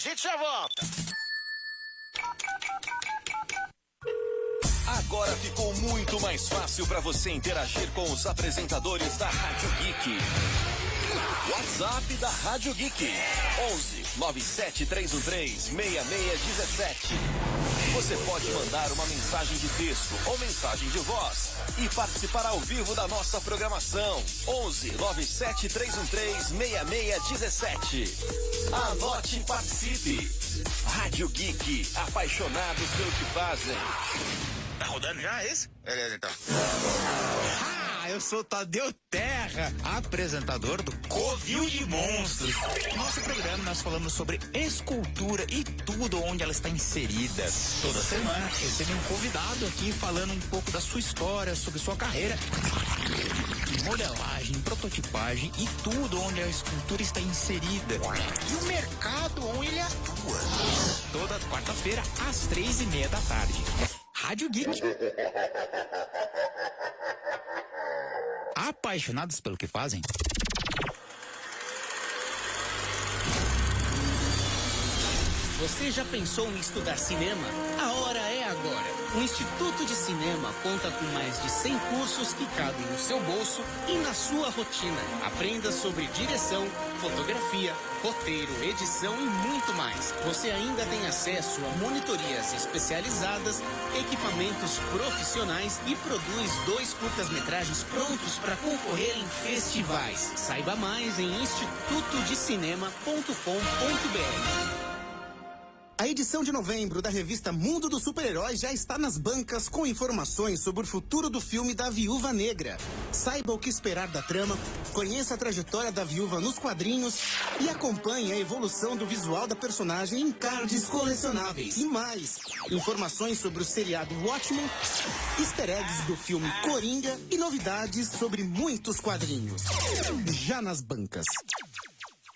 gente já volta. Agora ficou muito mais fácil para você interagir com os apresentadores da Rádio Geek. WhatsApp da Rádio Geek. 11 97313 6617. Você pode mandar uma mensagem de texto ou mensagem de voz e participar ao vivo da nossa programação. 11 97313 6617. Anote e participe. Rádio Geek, apaixonados pelo que fazem. Tá rodando já esse? Beleza, então. Eu sou Tadeu Terra, apresentador do Covil de Monstros. Nosso programa nós falamos sobre escultura e tudo onde ela está inserida. Toda semana recebe um convidado aqui falando um pouco da sua história, sobre sua carreira, modelagem, prototipagem e tudo onde a escultura está inserida. E o mercado onde ele atua. Toda quarta-feira às três e meia da tarde. Rádio Geek. Apaixonados pelo que fazem? Você já pensou em estudar cinema? A agora. O Instituto de Cinema conta com mais de 100 cursos que cabem no seu bolso e na sua rotina. Aprenda sobre direção, fotografia, roteiro, edição e muito mais. Você ainda tem acesso a monitorias especializadas, equipamentos profissionais e produz dois curtas-metragens prontos para concorrer em festivais. Saiba mais em institutodecinema.com.br. A edição de novembro da revista Mundo dos Super-Heróis já está nas bancas com informações sobre o futuro do filme da Viúva Negra. Saiba o que esperar da trama, conheça a trajetória da viúva nos quadrinhos e acompanhe a evolução do visual da personagem em cards colecionáveis. E mais, informações sobre o seriado Watchmen, easter eggs do filme Coringa e novidades sobre muitos quadrinhos. Já nas bancas.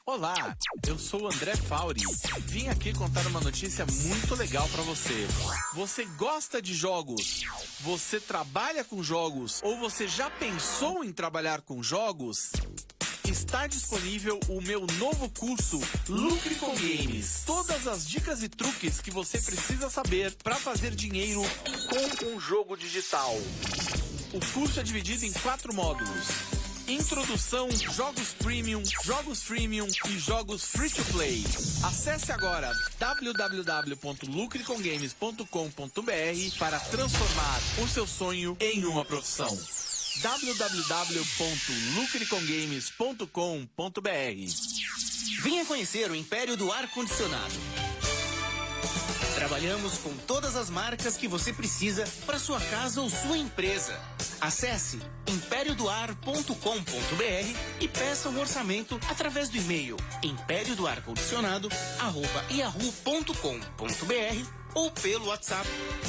Olá, eu sou o André Fauri. Vim aqui contar uma notícia muito legal para você. Você gosta de jogos? Você trabalha com jogos? Ou você já pensou em trabalhar com jogos? Está disponível o meu novo curso Lucre com Games. Todas as dicas e truques que você precisa saber para fazer dinheiro com um jogo digital. O curso é dividido em quatro módulos. Introdução, jogos premium, jogos freemium e jogos free to play. Acesse agora www.lucrecongames.com.br para transformar o seu sonho em uma profissão. www.lucrecongames.com.br Venha conhecer o Império do Ar Condicionado. Trabalhamos com todas as marcas que você precisa para sua casa ou sua empresa. Acesse impériodoar.com.br e peça um orçamento através do e-mail impériodoarcondicionado@yahoo.com.br ou pelo WhatsApp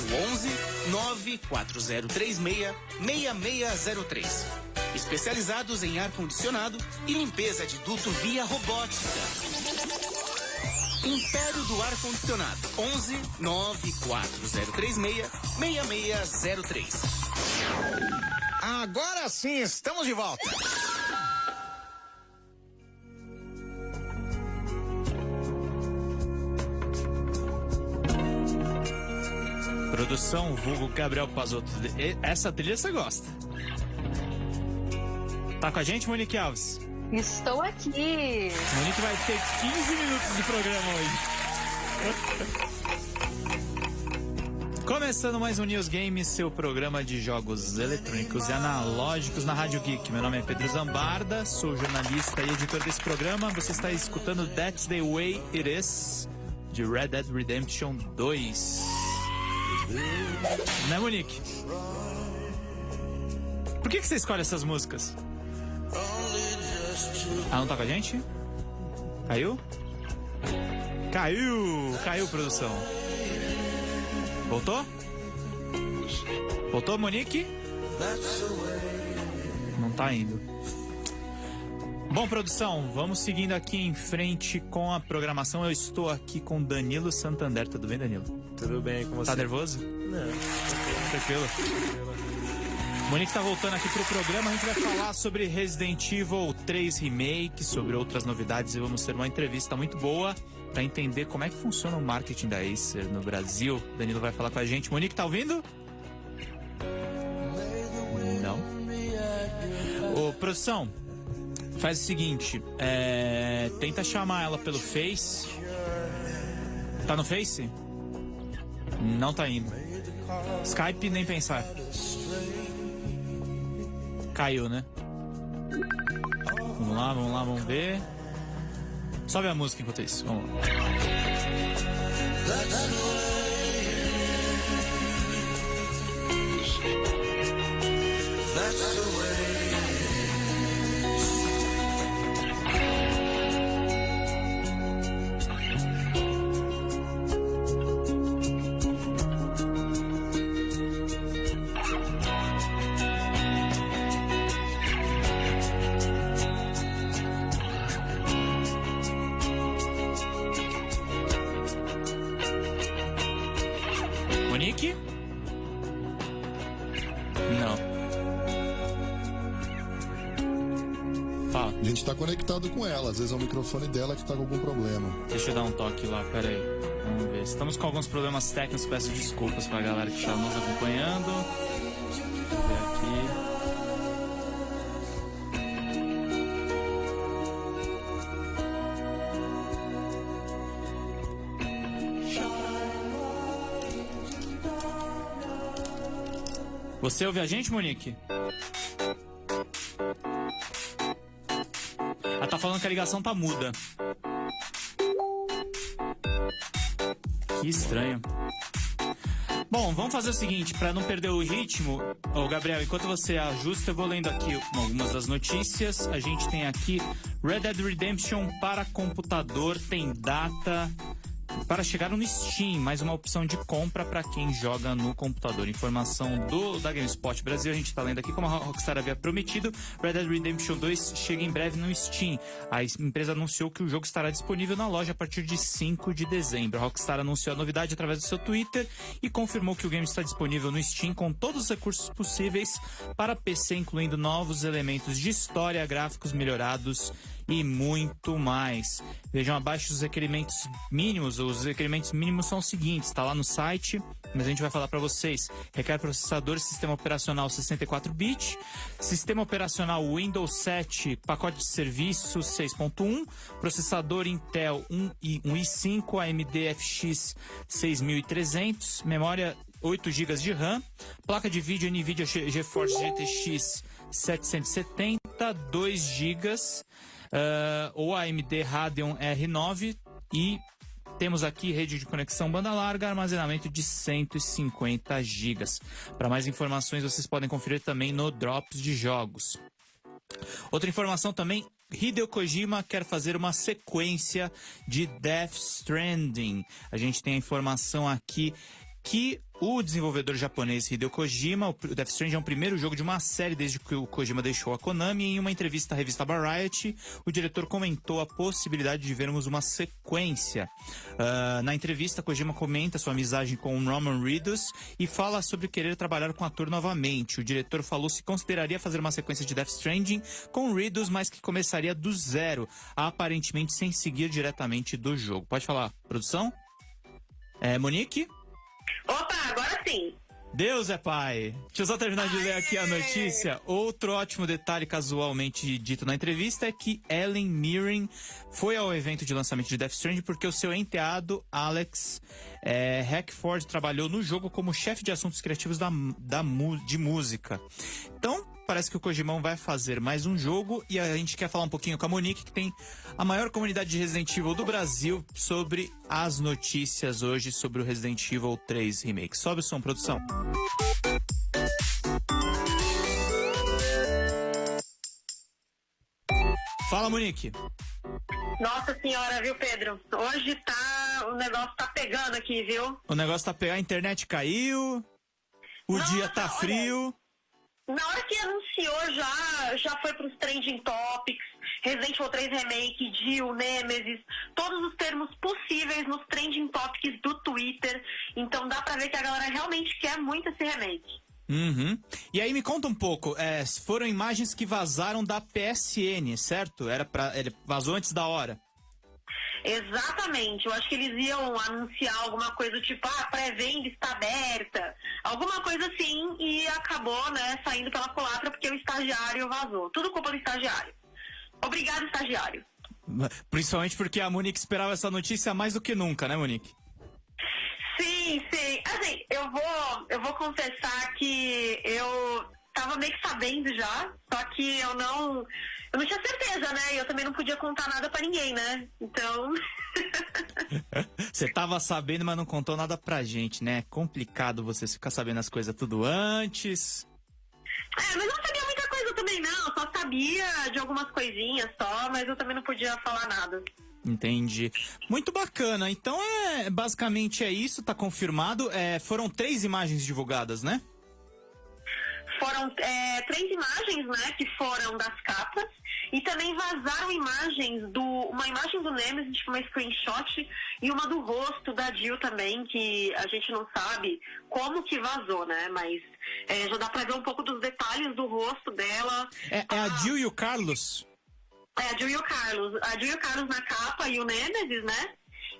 no 11 94036 6603. Especializados em ar condicionado e limpeza de duto via robótica. Império do Ar Condicionado. 11 94036 6603. Agora sim, estamos de volta. Produção vulgo Gabriel Pazotto. Essa trilha você gosta. Tá com a gente, Monique Alves? Estou aqui. Monique vai ter 15 minutos de programa hoje. Começando mais um News Games, seu programa de jogos eletrônicos e analógicos na Rádio Geek. Meu nome é Pedro Zambarda, sou jornalista e editor desse programa. Você está escutando That's the Way It Is, de Red Dead Redemption 2. Né, Monique? Por que, que você escolhe essas músicas? Ah, não tá com a gente? Caiu? Caiu! Caiu, produção. Voltou? Voltou, Monique? Não tá indo. Bom, produção, vamos seguindo aqui em frente com a programação. Eu estou aqui com Danilo Santander. Tudo bem, Danilo? Tudo bem com você? Tá nervoso? Não. Tranquilo. Monique tá voltando aqui pro programa. A gente vai falar sobre Resident Evil 3 Remake, sobre outras novidades e vamos ter uma entrevista muito boa para entender como é que funciona o marketing da Acer no Brasil. Danilo vai falar com a gente. Monique, tá ouvindo? Não. Ô, produção, faz o seguinte: é, tenta chamar ela pelo Face. Tá no Face? Não tá indo. Skype nem pensar. Caiu, né? Vamos lá, vamos lá, vamos ver. Sobe a música enquanto isso. Vamos lá. Monique? Tá com algum problema. Deixa eu dar um toque lá, pera aí. Vamos ver. Estamos com alguns problemas técnicos, peço desculpas pra galera que está nos acompanhando. Deixa eu ver aqui. Você ouve a gente, Monique? Ela tá falando que a ligação tá muda. Que estranho. Bom, vamos fazer o seguinte, para não perder o ritmo, ô Gabriel, enquanto você ajusta, eu vou lendo aqui algumas das notícias. A gente tem aqui Red Dead Redemption para computador, tem data para chegar no Steam, mais uma opção de compra para quem joga no computador. Informação do da GameSpot Brasil, a gente está lendo aqui como a Rockstar havia prometido, Red Dead Redemption 2 chega em breve no Steam. A empresa anunciou que o jogo estará disponível na loja a partir de 5 de dezembro. A Rockstar anunciou a novidade através do seu Twitter e confirmou que o game está disponível no Steam com todos os recursos possíveis para PC, incluindo novos elementos de história, gráficos melhorados e muito mais. Vejam abaixo os requerimentos mínimos. Os requerimentos mínimos são os seguintes, está lá no site, mas a gente vai falar para vocês. Requer processador sistema operacional 64-bit, sistema operacional Windows 7, pacote de serviço 6.1, processador Intel 1 i, 1 i5, AMD FX 6300, memória 8 GB de RAM, placa de vídeo NVIDIA GeForce GTX 770, 2 GB, uh, ou AMD Radeon R9 e temos aqui rede de conexão banda larga, armazenamento de 150 GB. Para mais informações, vocês podem conferir também no Drops de Jogos. Outra informação também, Hideo Kojima quer fazer uma sequência de Death Stranding. A gente tem a informação aqui que o desenvolvedor japonês Hideo Kojima, o Death Stranding é o primeiro jogo de uma série desde que o Kojima deixou a Konami. Em uma entrevista à revista Variety, o diretor comentou a possibilidade de vermos uma sequência. Uh, na entrevista, Kojima comenta sua amizade com Roman Reedus e fala sobre querer trabalhar com o ator novamente. O diretor falou se consideraria fazer uma sequência de Death Stranding com Reedus, mas que começaria do zero, aparentemente sem seguir diretamente do jogo. Pode falar, produção? É, Monique? Opa, agora sim. Deus é pai. Deixa eu só terminar de ler aqui a notícia. Outro ótimo detalhe casualmente dito na entrevista é que Ellen Mirren foi ao evento de lançamento de Death Stranding porque o seu enteado, Alex é, Hackford, trabalhou no jogo como chefe de assuntos criativos da, da, de música. Então, parece que o Kojimão vai fazer mais um jogo e a gente quer falar um pouquinho com a Monique, que tem a maior comunidade de Resident Evil do Brasil, sobre as notícias hoje sobre o Resident Evil 3 Remake. Sobe o som, produção. Fala, Monique. Nossa senhora, viu, Pedro? Hoje tá. O negócio tá pegando aqui, viu? O negócio tá pegando, a internet caiu, o Nossa, dia tá frio. Olha, na hora que anunciou, já, já foi pros trending topics, Resident Evil 3 Remake, Jill, Nemesis, todos os termos possíveis nos trending topics do Twitter. Então dá pra ver que a galera realmente quer muito esse remake. Uhum. E aí me conta um pouco, é, foram imagens que vazaram da PSN, certo? Era para vazou antes da hora. Exatamente. Eu acho que eles iam anunciar alguma coisa tipo, ah, pré-venda está aberta, alguma coisa assim, e acabou, né, saindo pela culatra porque o estagiário vazou. Tudo culpa do estagiário. Obrigado, estagiário. Principalmente porque a Monique esperava essa notícia mais do que nunca, né, Monique? Sim, sim. Assim, eu vou, eu vou confessar que eu tava meio que sabendo já, só que eu não, eu não tinha certeza, né? E eu também não podia contar nada pra ninguém, né? Então. Você tava sabendo, mas não contou nada pra gente, né? É complicado você ficar sabendo as coisas tudo antes. É, mas eu não sabia muita coisa também, não. Só sabia de algumas coisinhas só, mas eu também não podia falar nada. Entendi. Muito bacana. Então é basicamente é isso, tá confirmado. É, foram três imagens divulgadas, né? Foram é, três imagens, né, que foram das capas e também vazaram imagens do uma imagem do Nemesis, tipo uma screenshot e uma do rosto da Jill também, que a gente não sabe como que vazou, né? Mas é, já dá pra ver um pouco dos detalhes do rosto dela. É, é a Jill e o Carlos? É a Jill e o Carlos. A Jill e o Carlos na capa e o Nemesis, né?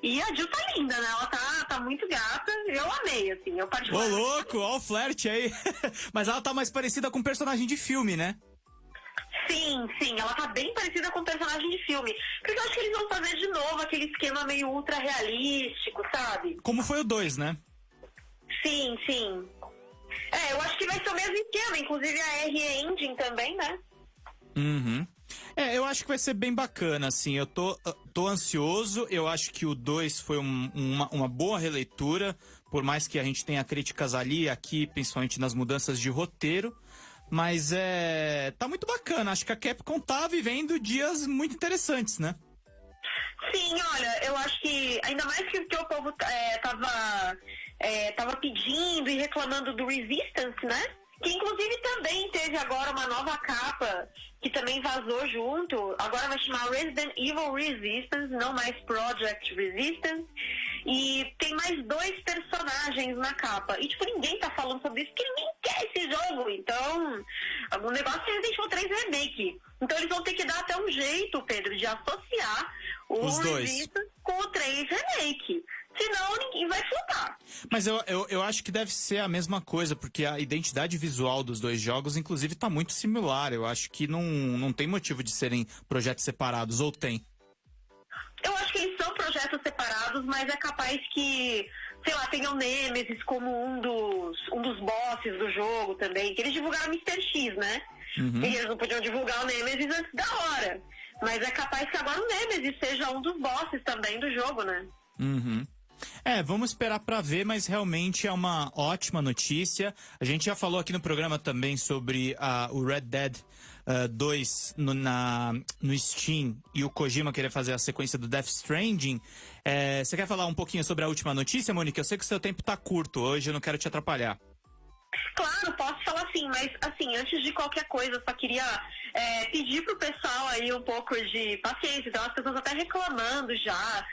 E a Jill tá linda, né? Ela tá, tá muito gata. Eu amei, assim. Eu Ô, louco, ó o flerte aí. Mas ela tá mais parecida com um personagem de filme, né? Sim, sim, ela tá bem parecida com o personagem de filme. Porque eu acho que eles vão fazer de novo aquele esquema meio ultra realístico, sabe? Como foi o 2, né? Sim, sim. É, eu acho que vai ser o mesmo esquema, inclusive a R Engine também, né? Uhum. É, eu acho que vai ser bem bacana, assim. Eu tô, tô ansioso. Eu acho que o 2 foi um- uma, uma boa releitura, por mais que a gente tenha críticas ali e aqui, principalmente nas mudanças de roteiro. Mas é. tá muito bacana. Acho que a Capcom tá vivendo dias muito interessantes, né? Sim, olha, eu acho que ainda mais que, que o povo é, tava, é, tava pedindo e reclamando do Resistance, né? Que inclusive também teve agora uma nova capa que também vazou junto. Agora vai chamar Resident Evil Resistance, não mais Project Resistance. E tem mais dois personagens na capa. E tipo, ninguém tá falando sobre isso porque ninguém quer esse jogo. Então, o negócio é Resident Evil 3 Remake. Então eles vão ter que dar até um jeito, Pedro, de associar o Os dois. Resistance com o 3 Remake. Senão ninguém vai flopar. Mas eu, eu, eu acho que deve ser a mesma coisa, porque a identidade visual dos dois jogos, inclusive, tá muito similar. Eu acho que não, não tem motivo de serem projetos separados, ou tem? Eu acho que eles são projetos separados, mas é capaz que, sei lá, tenha o Nemesis como um dos, um dos bosses do jogo também. Que eles divulgaram Mr. X, né? E eles não podiam divulgar o Nemesis antes da hora. Mas é capaz que agora o Nemesis seja um dos bosses também do jogo, né? Uhum. É, vamos esperar pra ver, mas realmente é uma ótima notícia. A gente já falou aqui no programa também sobre ah, o Red Dead ah, 2 no, na, no Steam e o Kojima querer fazer a sequência do Death Stranding. É, você quer falar um pouquinho sobre a última notícia, Monique? Eu sei que o seu tempo tá curto hoje, eu não quero te atrapalhar. Claro, posso falar sim, mas assim, antes de qualquer coisa, só queria é, pedir pro pessoal aí um pouco de paciência. Então as pessoas até reclamando já.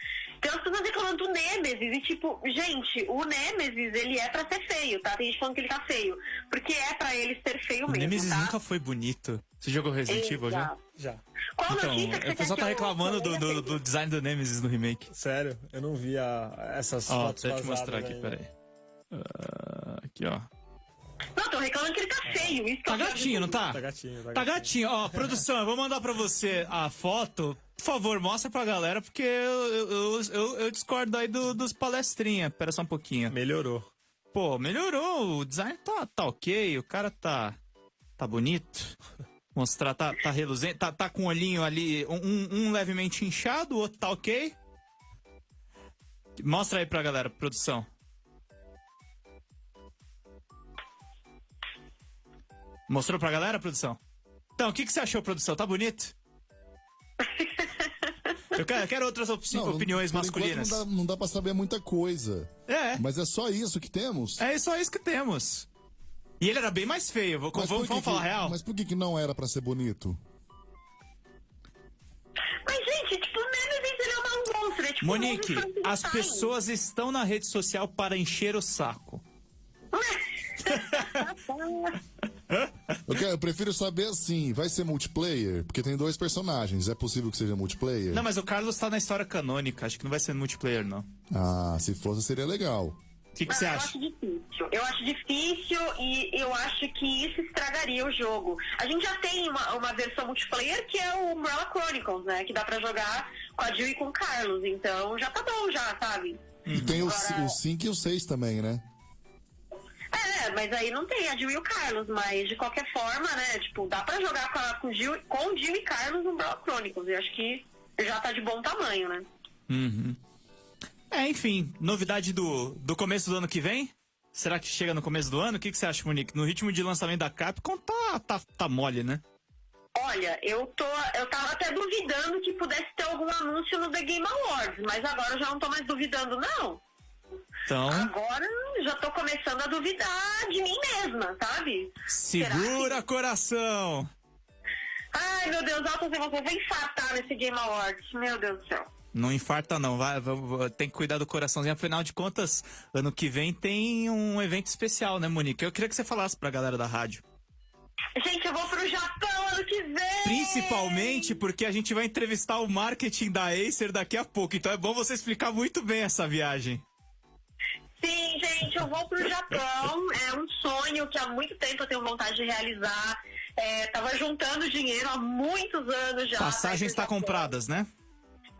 Tem as pessoas reclamando do Nemesis e tipo, gente, o Nemesis ele é pra ser feio, tá? Tem gente falando que ele tá feio. Porque é pra ele ser feio O mesmo, Nemesis tá? nunca foi bonito. Você jogou Resident Evil já? Já. Qual Então, notícia que você o pessoal tá reclamando que eu do, do, do design do Nemesis no remake. Sério, eu não vi a- essas Ó, fotos deixa eu te mostrar aqui, ainda. peraí. Ah, aqui, ó. Não, tô reclamando que ele tá feio. Isso Tá gatinho, não tá? Tá gatinho, tá Tá gatinho. Ó, produção, eu vou mandar pra você a foto. Por favor, mostra pra galera, porque eu, eu, eu, eu discordo aí do- dos palestrinha. Pera só um pouquinho. Melhorou. Pô, melhorou. O design tá, tá ok, o cara tá. tá bonito. Mostrar, tá, tá reluzente. Tá, tá com o olhinho ali, um, um- um levemente inchado, o outro tá ok. Mostra aí pra galera, produção. Mostrou pra galera, produção? Então, o que, que você achou, produção? Tá bonito? Eu quero, eu quero outras op- Não, opiniões masculinas. Não dá, não dá pra saber muita coisa. É. Mas é só isso que temos? É só isso que temos. E ele era bem mais feio, vou- Mas vamos, por que vamos falar que- real? Mas por que, que não era pra ser bonito? Mas, gente, tipo, Nemesis ele é um monstro. É, tipo, Monique, um as pessoas estão na rede social para encher o saco. Eu, quero- eu prefiro saber assim, vai ser multiplayer? Porque tem dois personagens, é possível que seja multiplayer? Não, mas o Carlos tá na história canônica, acho que não vai ser multiplayer, não. Ah, se fosse seria legal. O que, que você eu acha? acho difícil. Eu acho difícil e eu acho que isso estragaria o jogo. A gente já tem uma, uma versão multiplayer que é o Umbrella Chronicles, né? Que dá pra jogar com a Jill e com o Carlos. Então já tá bom, já, sabe? E tem o, Agora- o 5 e o 6 também, né? É, mas aí não tem a Jill e o Carlos, mas de qualquer forma, né? Tipo, dá pra jogar com, com, Jill, com Jill e Carlos no Umbrella Chronicles. Eu acho que já tá de bom tamanho, né? Uhum. É, enfim, novidade do, do começo do ano que vem? Será que chega no começo do ano? O que, que você acha, Monique? No ritmo de lançamento da Capcom tá, tá, tá mole, né? Olha, eu tô. Eu tava até duvidando que pudesse ter algum anúncio no The Game Awards, mas agora eu já não tô mais duvidando, não. Então, Agora já tô começando a duvidar de mim mesma, sabe? segura coração! Ai, meu Deus, Alto, você vai infartar nesse Game Awards. Meu Deus do céu. Não infarta não, vai, vai- vai- tem que cuidar do coraçãozinho. Afinal de contas, ano que vem tem um evento especial, né, Monique? Eu queria que você falasse pra galera da rádio. Gente, eu vou pro Japão ano que vem! Principalmente porque a gente vai entrevistar o marketing da Acer daqui a pouco. Então é bom você explicar muito bem essa viagem. Sim, gente, eu vou pro Japão. É um sonho que há muito tempo eu tenho vontade de realizar. É, tava juntando dinheiro há muitos anos já. Passagens tá compradas, né?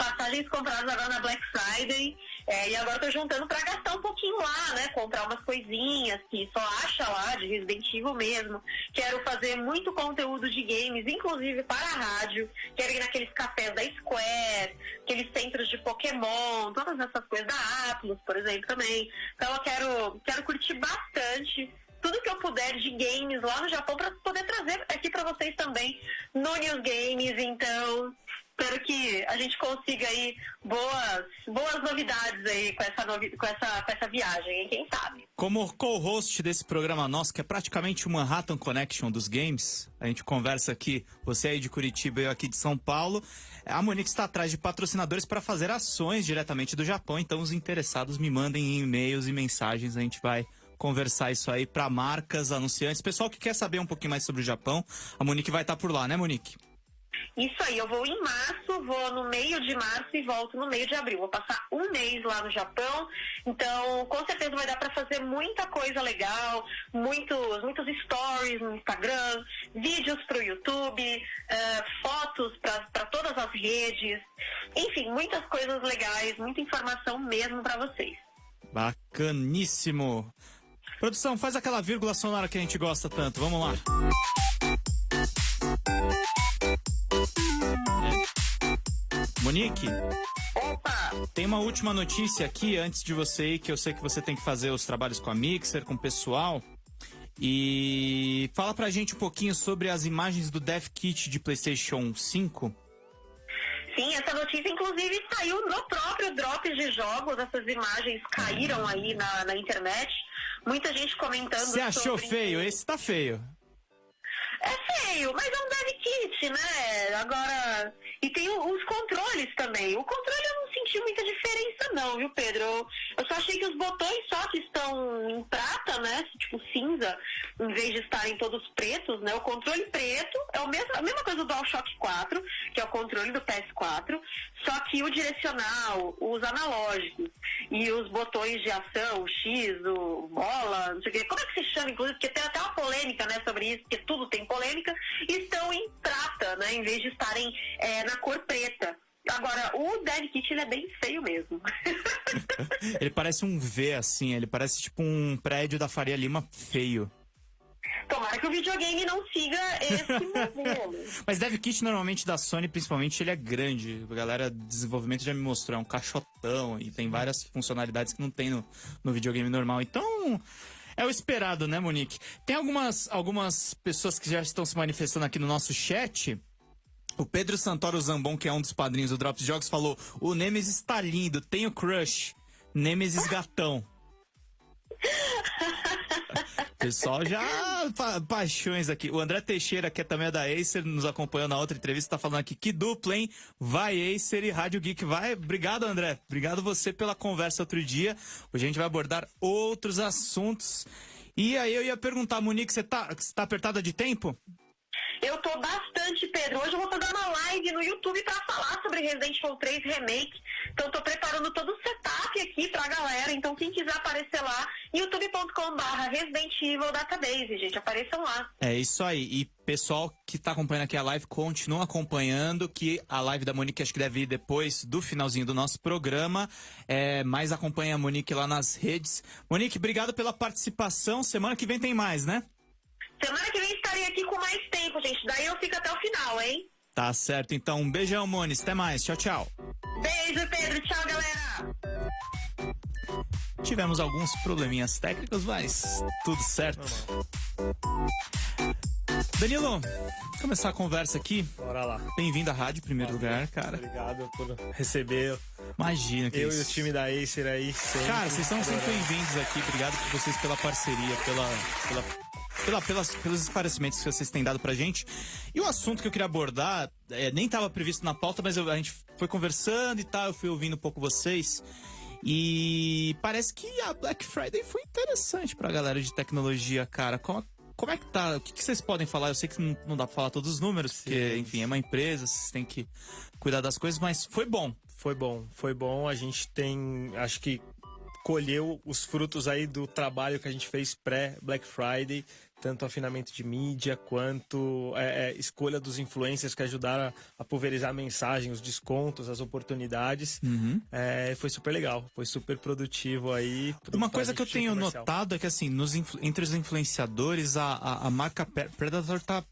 passagens compradas agora na Black Friday. É, e agora tô juntando pra gastar um pouquinho lá, né? Comprar umas coisinhas que só acha lá, de Resident Evil mesmo. Quero fazer muito conteúdo de games, inclusive para a rádio. Quero ir naqueles cafés da Square, aqueles centros de Pokémon, todas essas coisas da Atlus, por exemplo, também. Então eu quero, quero curtir bastante tudo que eu puder de games lá no Japão para poder trazer aqui para vocês também no News Games. Então, espero que a gente consiga aí boas, boas novidades aí com essa, novi com essa, com essa viagem, quem sabe? Como co-host desse programa nosso, que é praticamente o Manhattan Connection dos games, a gente conversa aqui, você aí de Curitiba e eu aqui de São Paulo. A Monique está atrás de patrocinadores para fazer ações diretamente do Japão, então os interessados me mandem e-mails e mensagens, a gente vai conversar isso aí para marcas, anunciantes, pessoal que quer saber um pouquinho mais sobre o Japão. A Monique vai estar por lá, né, Monique? Isso aí, eu vou em março, vou no meio de março e volto no meio de abril. Vou passar um mês lá no Japão, então com certeza vai dar para fazer muita coisa legal, muitos, muitos stories no Instagram, vídeos para o YouTube, eh, fotos para todas as redes, enfim, muitas coisas legais, muita informação mesmo para vocês. Bacaníssimo. Produção, faz aquela vírgula sonora que a gente gosta tanto. Vamos lá. Monique, Opa! tem uma última notícia aqui antes de você ir, que eu sei que você tem que fazer os trabalhos com a Mixer, com o pessoal. E fala pra gente um pouquinho sobre as imagens do Dev Kit de PlayStation 5. Sim, essa notícia inclusive saiu no próprio Drops de Jogos, essas imagens caíram aí na, na internet. Muita gente comentando Você achou sobre- feio? Esse tá feio. É feio, mas é um dev kit, né? Agora. E tem os controles também. O controle não senti muita diferença, não, viu, Pedro? Eu, eu só achei que os botões só que estão em prata, né? Tipo cinza, em vez de estarem todos pretos, né? O controle preto é o mesmo, a mesma coisa do DualShock 4, que é o controle do PS4, só que o direcional, os analógicos e os botões de ação, o X, o bola, não sei o quê. Como é que se chama, inclusive? Porque tem até uma polêmica, né, sobre isso, porque tudo tem polêmica, estão em prata, né, em vez de estarem é, na cor preta. Agora, o Dead Kit, ele é bem feio mesmo. Ele parece um V, assim. Ele parece tipo um prédio da Faria Lima feio. Tomara que o videogame não siga esse modelo. Mas Dev Kit normalmente da Sony, principalmente, ele é grande. A galera de desenvolvimento já me mostrou, é um caixotão e tem várias funcionalidades que não tem no, no videogame normal. Então, é o esperado, né, Monique? Tem algumas, algumas pessoas que já estão se manifestando aqui no nosso chat. O Pedro Santoro Zambon, que é um dos padrinhos do Drops Jogos, falou: O Nemesis tá lindo, tenho crush. Nemesis gatão. Pessoal já pa paixões aqui. O André Teixeira, que é também é da Acer, nos acompanhou na outra entrevista, tá falando aqui que dupla, hein? Vai Acer e Rádio Geek vai. Obrigado, André. Obrigado você pela conversa outro dia. Hoje a gente vai abordar outros assuntos. E aí eu ia perguntar, Monique, você tá, você tá apertada de tempo? Eu tô bastante, Pedro. Hoje eu vou fazer uma live no YouTube pra falar sobre Resident Evil 3 Remake. Então tô preparando todo o setup aqui pra galera. Então quem quiser aparecer lá, youtube.com/barra Resident Evil Database, gente. Apareçam lá. É isso aí. E pessoal que tá acompanhando aqui a live, continua acompanhando, que a live da Monique acho que deve ir depois do finalzinho do nosso programa. É, mas acompanha a Monique lá nas redes. Monique, obrigado pela participação. Semana que vem tem mais, né? Semana que vem estarei aqui com mais tempo, gente. Daí eu fico até o final, hein? Tá certo, então. Um beijão, Moniz. Até mais. Tchau, tchau. Beijo, Pedro. Tchau, galera. Tivemos alguns probleminhas técnicos, mas tudo certo. Danilo, começar a conversa aqui. Bora lá. Bem-vindo à rádio, em primeiro lugar, cara. Obrigado por receber Imagina que eu isso. e o time da Acer aí. Sempre. Cara, vocês são sempre bem-vindos aqui. Obrigado por vocês pela parceria, pela, pela, pela- pelas, pelos esclarecimentos que vocês têm dado pra gente. E o assunto que eu queria abordar, é, nem estava previsto na pauta, mas eu- a gente foi conversando e tal, eu fui ouvindo um pouco vocês. E parece que a Black Friday foi interessante pra galera de tecnologia, cara. Como, como é que tá? O que, que vocês podem falar? Eu sei que não, não dá pra falar todos os números, porque, enfim, é uma empresa, vocês têm que cuidar das coisas, mas foi bom. Foi bom, foi bom. A gente tem, acho que colheu os frutos aí do trabalho que a gente fez pré-Black Friday, tanto afinamento de mídia quanto é, é, escolha dos influencers que ajudaram a, a pulverizar a mensagem, os descontos, as oportunidades. É, foi super legal, foi super produtivo aí. pro- Uma coisa que eu tenho comercial. notado é que, assim, nos entre os influenciadores, a, a, a marca Predator tá.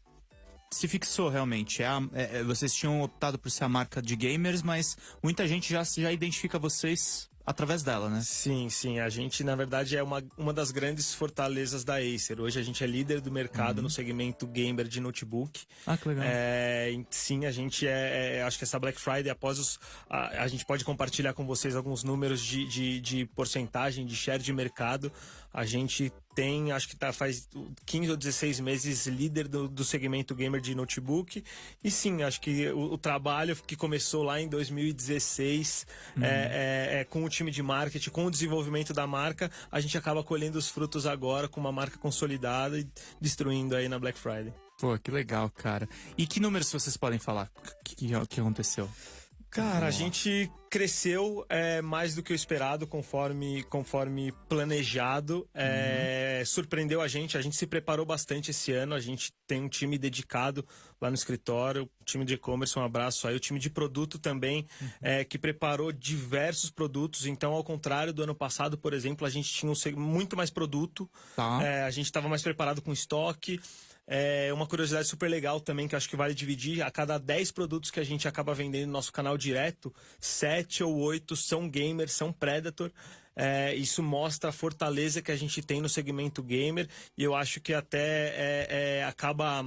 Se fixou realmente. É a- é- é- vocês tinham optado por ser a marca de gamers, mas muita gente já, já identifica vocês através dela, né? Sim, sim. A gente, na verdade, é uma, uma das grandes fortalezas da Acer. Hoje a gente é líder do mercado no segmento gamer de notebook. Ah, que legal. É, sim, a gente é, é- Acho que essa Black Friday, após os. A, a gente pode compartilhar com vocês alguns números de, de, de porcentagem de share de mercado. A gente tem, acho que tá, faz 15 ou 16 meses líder do, do segmento gamer de notebook. E sim, acho que o, o trabalho que começou lá em 2016 é, é- é com o time de marketing, com o desenvolvimento da marca, a gente acaba colhendo os frutos agora com uma marca consolidada e destruindo aí na Black Friday. Pô, que legal, cara. E que números vocês podem falar? O que, que aconteceu? Cara, a gente cresceu é, mais do que o esperado, conforme, conforme planejado. É, Surpreendeu a gente, a gente se preparou bastante esse ano. A gente tem um time dedicado lá no escritório, o time de e-commerce, um abraço aí. O time de produto também, é, que preparou diversos produtos. Então, ao contrário do ano passado, por exemplo, a gente tinha um muito mais produto. Tá. É, a gente estava mais preparado com estoque. É uma curiosidade super legal também, que acho que vale dividir. A cada 10 produtos que a gente acaba vendendo no nosso canal direto, 7 ou 8 são gamers, são Predator. É, isso mostra a fortaleza que a gente tem no segmento gamer. E eu acho que até é, é, acaba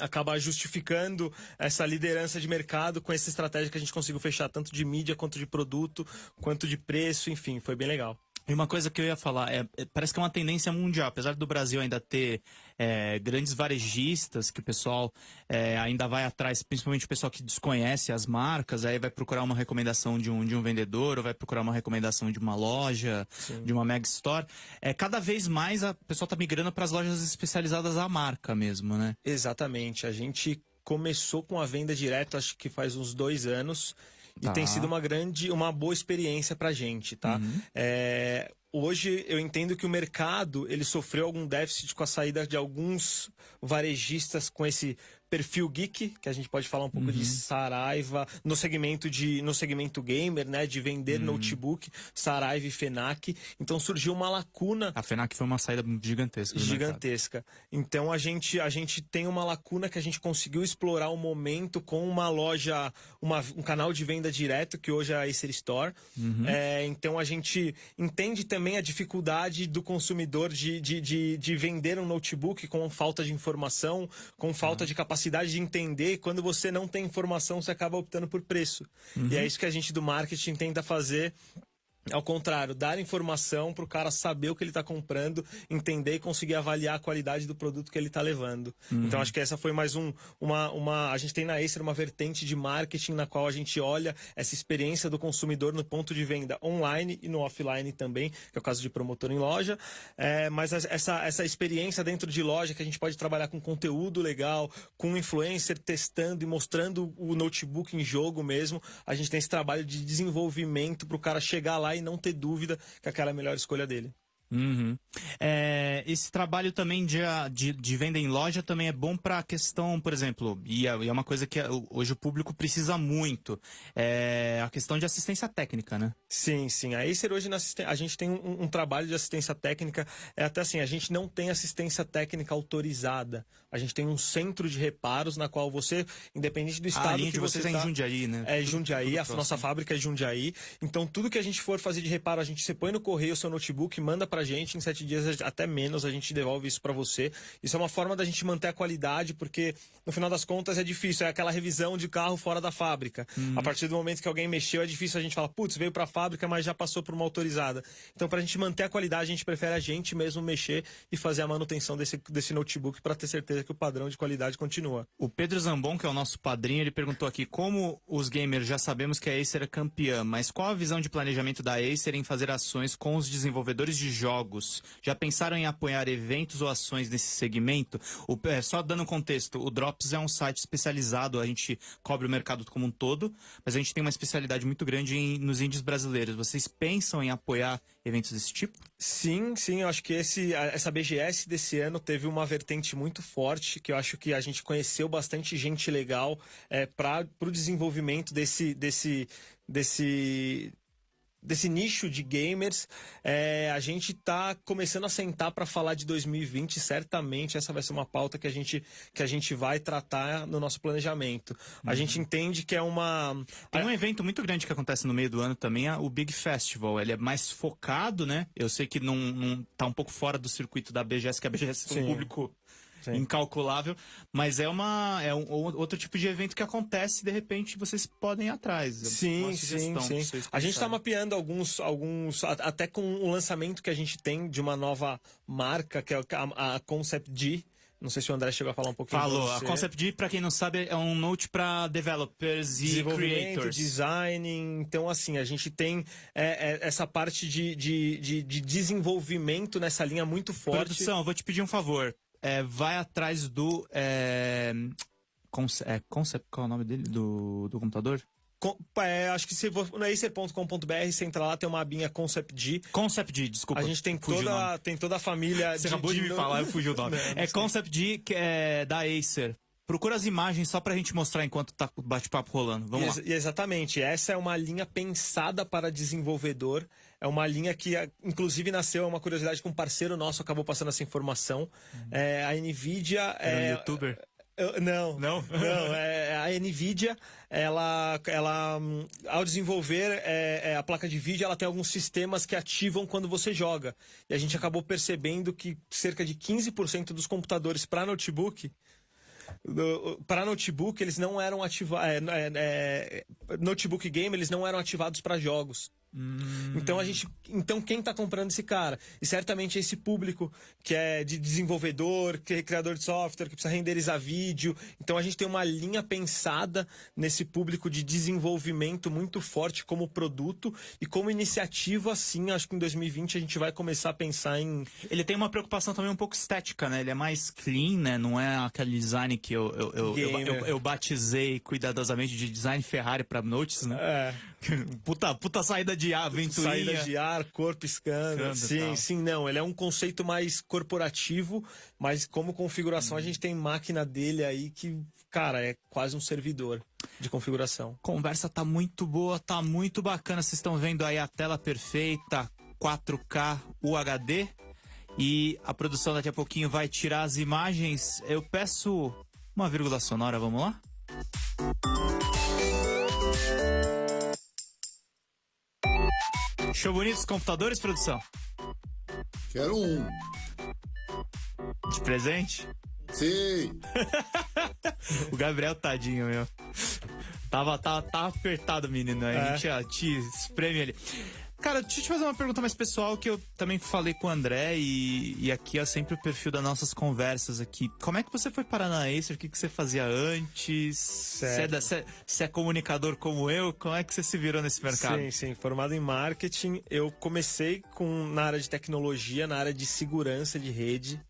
acaba justificando essa liderança de mercado com essa estratégia que a gente conseguiu fechar tanto de mídia quanto de produto, quanto de preço, enfim, foi bem legal. E uma coisa que eu ia falar, é, é- parece que é uma tendência mundial, apesar do Brasil ainda ter é, grandes varejistas, que o pessoal é, ainda vai atrás, principalmente o pessoal que desconhece as marcas, aí vai procurar uma recomendação de um, de um vendedor, ou vai procurar uma recomendação de uma loja, de uma mega store. É, cada vez mais a pessoa tá migrando para as lojas especializadas à marca mesmo, né? Exatamente. A gente começou com a venda direta, acho que faz uns dois anos. E Tá. tem sido uma grande, uma boa experiência pra gente, tá? É, hoje eu entendo que o mercado ele sofreu algum déficit com a saída de alguns varejistas com esse perfil geek, que a gente pode falar um pouco de Saraiva, no segmento de no segmento gamer, né, de vender notebook, Saraiva e Fenac. Então surgiu uma lacuna A FENAC foi uma saída gigantesca. gigantesca. Então a gente a gente tem uma lacuna que a gente conseguiu explorar o momento com uma loja, uma, um canal de venda direto que hoje é a Acer Store. É, então a gente entende também a dificuldade do consumidor de, de, de, de vender um notebook com falta de informação, com falta de capacidade de entender. Quando você não tem informação, você acaba optando por preço. E é isso que a gente do marketing tenta fazer Ao contrário, dar informação para o cara saber o que ele está comprando, entender e conseguir avaliar a qualidade do produto que ele está levando. Uhum. Então acho que essa foi mais um, uma, uma. A gente tem na Acer uma vertente de marketing na qual a gente olha essa experiência do consumidor no ponto de venda online e no offline também, que é o caso de promotor em loja. É, mas as- essa, essa experiência dentro de loja que a gente pode trabalhar com conteúdo legal, com influencer testando e mostrando o notebook em jogo mesmo. A gente tem esse trabalho de desenvolvimento para o cara chegar lá e não ter dúvida que aquela é a melhor escolha dele. Uhum. É, esse trabalho também de, de, de venda em loja também é bom para a questão, por exemplo, e é, é uma coisa que hoje o público precisa muito, é a questão de assistência técnica, né? Sim, sim. A Acer hoje a gente tem um, um trabalho de assistência técnica. É até assim, a gente não tem assistência técnica autorizada. A gente tem um centro de reparos na qual você, independente do estado a linha que de vocês você é em tá- Jundiaí, né? É Tudo- Jundiaí, tudo a próximo. nossa fábrica é Jundiaí. Então, tudo que a gente for fazer de reparo, a gente você põe no correio o seu notebook, manda pra gente, em sete dias, até menos, a gente devolve isso pra você. Isso é uma forma da gente manter a qualidade, porque no final das contas é difícil, é aquela revisão de carro fora da fábrica. Uhum. A partir do momento que alguém mexeu, é difícil a gente falar, putz, veio pra fábrica, mas já passou por uma autorizada. Então, pra gente manter a qualidade, a gente prefere a gente mesmo mexer e fazer a manutenção desse, desse notebook pra ter certeza que o padrão de qualidade continua. O Pedro Zambon, que é o nosso padrinho, ele perguntou aqui como os gamers já sabemos que a Acer é campeã, mas qual a visão de planejamento da Acer em fazer ações com os desenvolvedores de jogos? Já pensaram em apoiar eventos ou ações nesse segmento? O- é, só dando contexto, o Drops é um site especializado, a gente cobre o mercado como um todo, mas a gente tem uma especialidade muito grande em- nos índios brasileiros. Vocês pensam em apoiar eventos desse tipo? Sim, sim, eu acho que esse, essa BGS desse ano teve uma vertente muito forte, que eu acho que a gente conheceu bastante gente legal é, para o desenvolvimento desse, desse, desse, desse nicho de gamers. É, a gente tá começando a sentar para falar de 2020, certamente essa vai ser uma pauta que a gente, que a gente vai tratar no nosso planejamento. A gente entende que é uma. Tem um evento muito grande que acontece no meio do ano também, é o Big Festival. Ele é mais focado, né? Eu sei que não, não tá um pouco fora do circuito da BGS, que a BGS tem um Sim. público Sim. incalculável, mas é uma é um, outro tipo de evento que acontece e de repente vocês podem ir atrás. Sim, sim, sim. A gente está mapeando alguns, alguns, até com o lançamento que a gente tem de uma nova marca, que é a, a Concept D. Não sei se o André chegou a falar um pouquinho. Falou, a. Concept D, pra quem não sabe, é um note para developers e creators. design. Então, assim, a gente tem é, é, essa parte de, de, de, de desenvolvimento nessa linha muito forte. Produção, eu vou te pedir um favor. É, vai atrás do. É, conce- é, Concept, qual é o nome dele? Do, do computador? Com- é, acho que se for no acer.com.br, você entra lá, tem uma abinha Concept D. Concept D, desculpa. A gente tem toda, tem toda a família. Você acabou de, me no- falar, eu fugi o nome. Não, não é. Concept D, que é da Acer. Procura as imagens só pra gente mostrar enquanto tá o bate-papo rolando. Vamos Ex- lá. e exatamente. Essa é uma linha pensada para desenvolvedor. É uma linha que, inclusive, nasceu, é uma curiosidade que um parceiro nosso acabou passando essa informação. É, a NVIDIA... Uhum. Era um é, youtuber? Não, Não? não. É, a Nvidia, ela, ela, hum, ao desenvolver é, é, a placa de vídeo, ela tem alguns sistemas que ativam quando você joga. E a gente acabou percebendo que cerca de 15% dos computadores para notebook para notebook eles não eram ativados notebook game eles não eram ativados para jogos então a gente então quem tá comprando esse cara e certamente esse público que é de desenvolvedor que é criador de software que precisa renderizar vídeo então a gente tem uma linha pensada nesse público de desenvolvimento muito forte como produto e como iniciativa sim acho que em 2020 a gente vai começar a pensar em Ele tem uma preocupação também um pouco estética, né? Ele é mais clean, né? Não é aquele design que eu, eu, eu, eu, eu- eu batizei cuidadosamente de design Ferrari pra notes, né? é, Puta, puta saída de aventurinha. Saída de ar, cor piscando. Piscando sim, sim, não. Ele é um conceito mais corporativo, mas como configuração a gente tem máquina dele aí que, cara, é quase um servidor de configuração. Conversa tá muito boa, tá muito bacana. Vocês estão vendo aí a tela perfeita, 4K UHD. E a produção daqui a pouquinho vai tirar as imagens. Eu peço uma vírgula sonora, vamos lá? Show bonito os computadores, produção? Quero um. De presente? Sim. O Gabriel, tadinho, meu. Tava, tava, tava apertado, menino. A É. gente ó, te espreme ali. Cara, deixa eu te fazer uma pergunta mais pessoal que eu também falei com o André e, e aqui é sempre o perfil das nossas conversas aqui. Como é que você foi parar na Acer? O que, que você fazia antes? Você é, da- é- é comunicador como eu? Como é que você se virou nesse mercado? Sim, sim. Formado em marketing, eu comecei com, na área de tecnologia, na área de segurança de rede.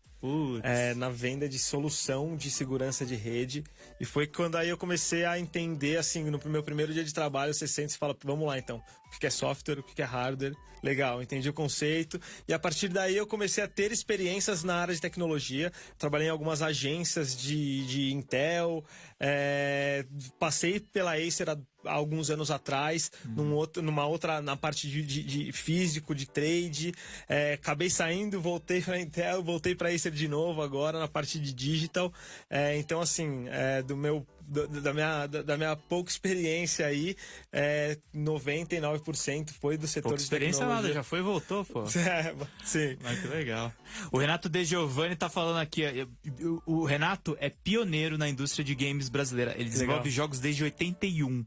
É, na venda de solução de segurança de rede. E foi quando aí eu comecei a entender, assim, no meu primeiro dia de trabalho, você sente e fala, vamos lá então, o que é software, o que é hardware. Legal, entendi o conceito. E a partir daí eu comecei a ter experiências na área de tecnologia. Trabalhei em algumas agências de, de Intel, é, passei pela Acer há alguns anos atrás, num outro, numa outra, na parte de, de- de físico, de trade. É, acabei saindo, voltei para Intel, voltei para Acer de novo agora na parte de digital. É, então, assim, é, do meu, da, minha, da, minha pouca experiência aí, é, 99% foi do setor Pouca de experiência nada, tecnologia. já foi e voltou, pô. É, sim. Mas que legal. O Renato De Giovanni tá falando aqui. ó, o Renato é pioneiro na indústria de games brasileira. Ele desenvolve Legal. jogos desde 81.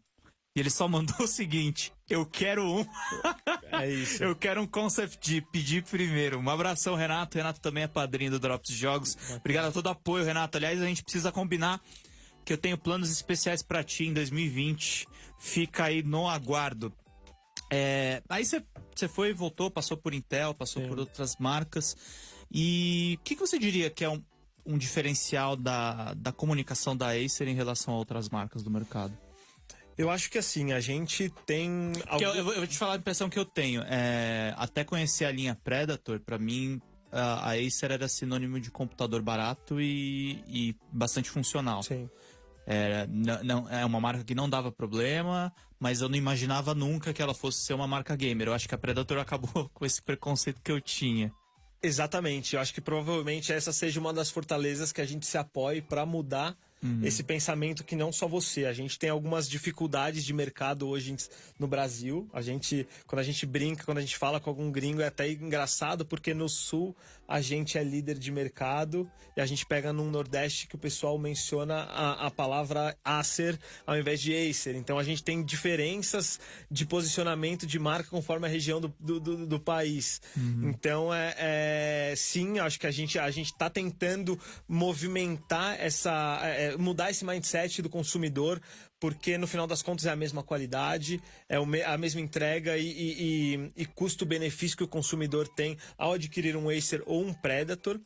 E ele só mandou o seguinte: eu quero um. É isso. Eu quero um concept de pedir primeiro. Um abração, Renato. Renato também é padrinho do Drops de Jogos. Obrigado a todo o apoio, Renato. Aliás, a gente precisa combinar que eu tenho planos especiais pra ti em 2020. Fica aí no aguardo. É, aí você foi voltou, passou por Intel, passou Sim. por outras marcas. E o que, que você diria que é um, um diferencial da, da comunicação da Acer em relação a outras marcas do mercado? Eu acho que assim, a gente tem. Eu, algum- eu vou- eu vou te falar a impressão que eu tenho. É, até conhecer a linha Predator, pra mim, a, a Acer era sinônimo de computador barato e, e bastante funcional. Sim. Era, não, não- é uma marca que não dava problema, mas eu não imaginava nunca que ela fosse ser uma marca gamer. Eu acho que a Predator acabou com esse preconceito que eu tinha. Exatamente. Eu acho que provavelmente essa seja uma das fortalezas que a gente se apoie para mudar esse pensamento que não só você. A gente tem algumas dificuldades de mercado hoje no Brasil. A gente, quando a gente brinca, quando a gente fala com algum gringo, é até engraçado porque no sul a gente é líder de mercado e a gente pega num Nordeste que o pessoal menciona a, a palavra Acer ao invés de Acer. Então a gente tem diferenças de posicionamento de marca conforme a região do, do, do- do país. Então é, é- sim, acho que a gente a gente está tentando movimentar essa é, é, mudar esse mindset do consumidor porque no final das contas é a mesma qualidade, é a mesma entrega e, e- e- e custo-benefício que o consumidor tem ao adquirir um Acer ou um Predator.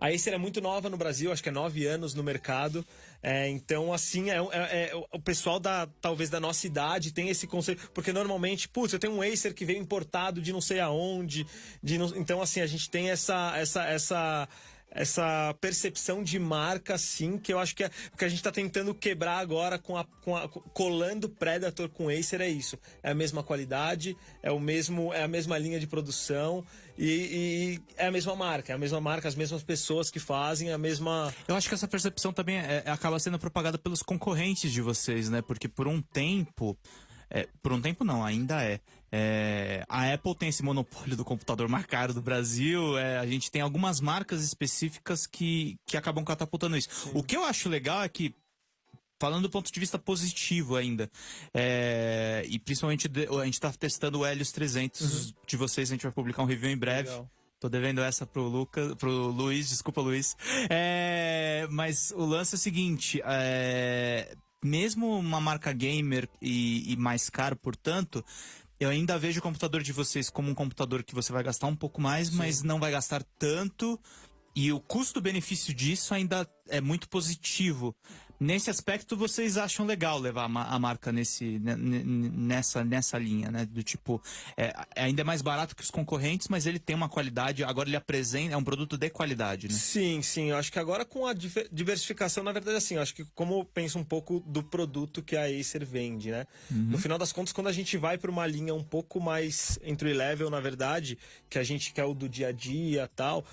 A Acer é muito nova no Brasil, acho que é nove anos no mercado. É, então, assim, é, é- é- o pessoal da talvez da nossa idade tem esse conceito. Porque normalmente, putz, eu tenho um Acer que veio importado de não sei aonde. De não- então, assim, a gente tem essa. essa, essa essa percepção de marca, sim, que eu acho que é o que a gente está tentando quebrar agora com a, com a- colando Predator com Acer é isso. É a mesma qualidade, é o mesmo, é a mesma linha de produção e, e é a mesma marca, é a mesma marca, as mesmas pessoas que fazem, a mesma. Eu acho que essa percepção também é- é- acaba sendo propagada pelos concorrentes de vocês, né? Porque por um tempo. É, por um tempo não, ainda é. É, a Apple tem esse monopólio do computador mais caro do Brasil. é, a gente tem algumas marcas específicas que, que acabam catapultando isso. O que eu acho legal é que falando do ponto de vista positivo ainda, é, e principalmente de- a gente tá testando o Helios 300 de vocês, a gente vai publicar um review em breve. Legal. Tô devendo essa pro Lucas, pro Luiz, desculpa Luiz. É, mas o lance é o seguinte, é, mesmo uma marca gamer e, e mais caro, portanto, eu ainda vejo o computador de vocês como um computador que você vai gastar um pouco mais, mas não vai gastar tanto. E o custo-benefício disso ainda é muito positivo. Nesse aspecto, vocês acham legal levar a ma- a marca nesse, ne- ne- nessa, nessa linha, né? Do tipo, é, é ainda mais barato que os concorrentes, mas ele tem uma qualidade, agora ele apresenta, é um produto de qualidade, né? Sim, sim. Eu acho que agora com a diver- diversificação, na verdade, assim, eu acho que como eu penso um pouco do produto que a Acer vende, né? No final das contas, quando a gente vai para uma linha um pouco mais entry level, na verdade, que a gente quer o do dia a dia tal.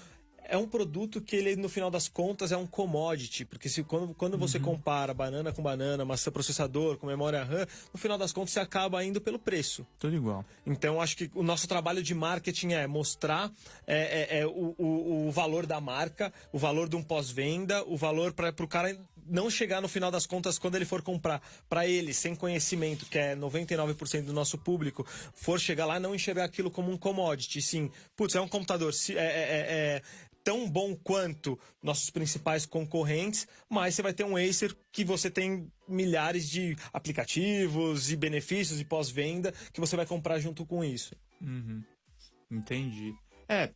É um produto que ele, no final das contas, é um commodity. Porque se, quando, quando você compara banana com banana, maçã processador com memória RAM, no final das contas você acaba indo pelo preço. Tudo igual. Então, acho que o nosso trabalho de marketing é mostrar é, é, é, o, o, o valor da marca, o valor de um pós-venda, o valor para o cara não chegar no final das contas, quando ele for comprar para ele, sem conhecimento, que é 99% do nosso público, for chegar lá não enxergar aquilo como um commodity, sim. Putz, é um computador, se- é, é- é- é tão bom quanto nossos principais concorrentes, mas você vai ter um Acer que você tem milhares de aplicativos e benefícios e pós-venda que você vai comprar junto com isso. Uhum. Entendi. É,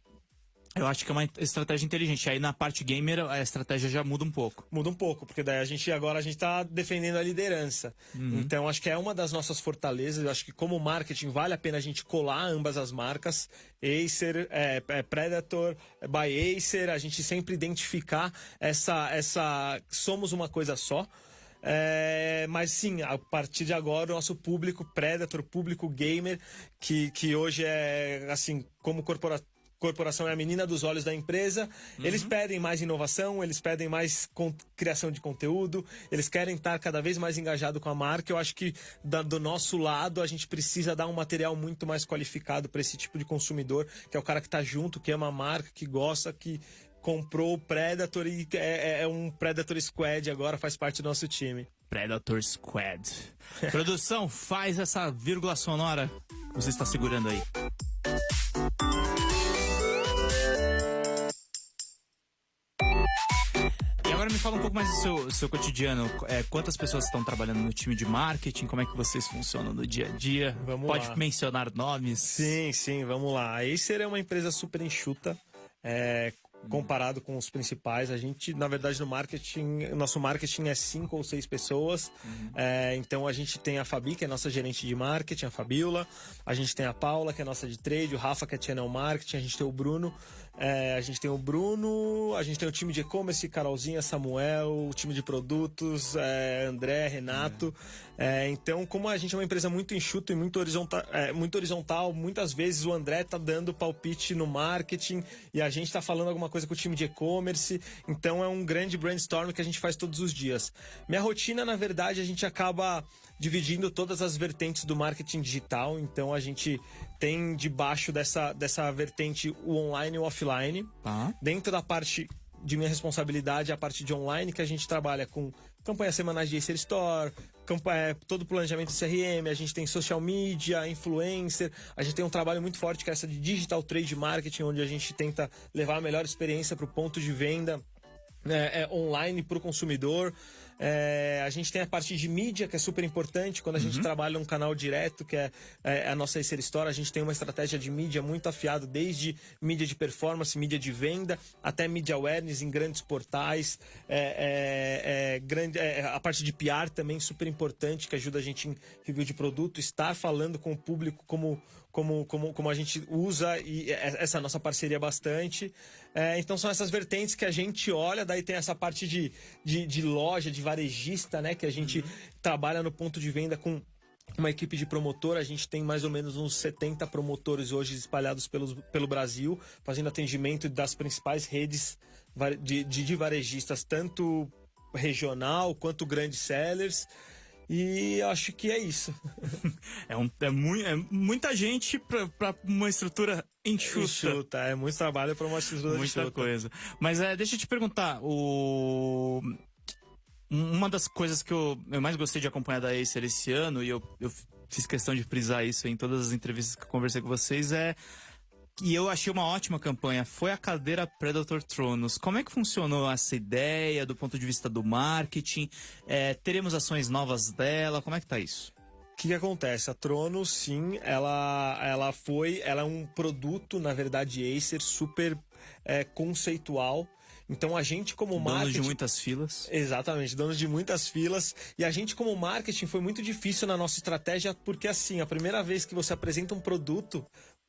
eu acho que é uma estratégia inteligente. Aí na parte gamer a estratégia já muda um pouco. Muda um pouco, porque daí a gente agora a gente tá defendendo a liderança. Uhum. Então acho que é uma das nossas fortalezas. Eu acho que como marketing vale a pena a gente colar ambas as marcas. Acer, é, é Predator, by Acer, a gente sempre identificar essa essa somos uma coisa só. É, mas sim, a partir de agora o nosso público Predator, público gamer, que, que hoje é assim, como corpora corporação é a menina dos olhos da empresa. Eles pedem mais inovação, eles pedem mais criação de conteúdo, eles querem estar cada vez mais engajado com a marca. Eu acho que da- do nosso lado a gente precisa dar um material muito mais qualificado para esse tipo de consumidor, que é o cara que está junto, que ama a marca, que gosta, que comprou o Predator e é, é- é um Predator Squad agora, faz parte do nosso time. Predator Squad. Produção, faz essa vírgula sonora você está segurando aí. Agora me fala um pouco mais do seu, seu cotidiano. É, quantas pessoas estão trabalhando no time de marketing? Como é que vocês funcionam no dia a dia? Vamos Pode lá. mencionar nomes? Sim, sim, vamos lá. A Acer é uma empresa super enxuta. é, comparado com os principais, a gente, na verdade, no marketing, nosso marketing é cinco ou seis pessoas. É, então a gente tem a Fabi, que é nossa gerente de marketing, a Fabiola. A gente tem a Paula, que é nossa de trade, o Rafa, que é channel marketing, a gente tem o Bruno. É, a gente tem o Bruno, a gente tem o time de e-commerce, Carolzinha, Samuel, o time de produtos, é, André, Renato. É, então, como a gente é uma empresa muito enxuta e muito horizontal, muito horizontal, muitas vezes o André tá dando palpite no marketing e a gente tá falando alguma coisa com o time de e-commerce. Então, é um grande brainstorm que a gente faz todos os dias. Minha rotina, na verdade, a gente acaba dividindo todas as vertentes do marketing digital. Então, a gente tem debaixo dessa, dessa vertente o online e o offline. Tá. Dentro da parte de minha responsabilidade, a parte de online, que a gente trabalha com campanhas semanais de Acer Store, campanha, todo o planejamento do CRM, a gente tem social media, influencer, a gente tem um trabalho muito forte que é essa de digital trade marketing, onde a gente tenta levar a melhor experiência para o ponto de venda é, é, online para o consumidor. É, a gente tem a parte de mídia, que é super importante. Quando a gente trabalha um canal direto, que é, é a nossa Acer Store, a gente tem uma estratégia de mídia muito afiada, desde mídia de performance, mídia de venda, até mídia awareness em grandes portais. É, é, é, grande, é, a parte de PR também super importante, que ajuda a gente em review de produto, estar falando com o público como, como, como, como a gente usa e é- essa nossa parceria bastante. É, então são essas vertentes que a gente olha, daí tem essa parte de, de, de loja, de varejista, né? Que a gente trabalha no ponto de venda com uma equipe de promotor, a gente tem mais ou menos uns 70 promotores hoje espalhados pelos, pelo Brasil, fazendo atendimento das principais redes de, de, de varejistas, tanto regional quanto grandes sellers. E acho que é isso. É, um, é, mui- é muita gente pra uma estrutura enxuta. Enxuta, é muito trabalho para uma estrutura Muita enxuta. coisa. Mas é, deixa eu te perguntar, o... uma das coisas que eu, eu mais gostei de acompanhar da Acer esse ano, e eu, eu fiz questão de frisar isso em todas as entrevistas que eu conversei com vocês, é e eu achei uma ótima campanha, foi a cadeira Predator Tronos. Como é que funcionou essa ideia do ponto de vista do marketing? É, teremos ações novas dela? Como é que tá isso? O que, que acontece? A Trono, sim, ela, ela foi. Ela é um produto, na verdade, Acer, super é, conceitual. Então a gente, como Dono marketing. de muitas filas. Exatamente, donos de muitas filas. E a gente, como marketing, foi muito difícil na nossa estratégia, porque assim, a primeira vez que você apresenta um produto,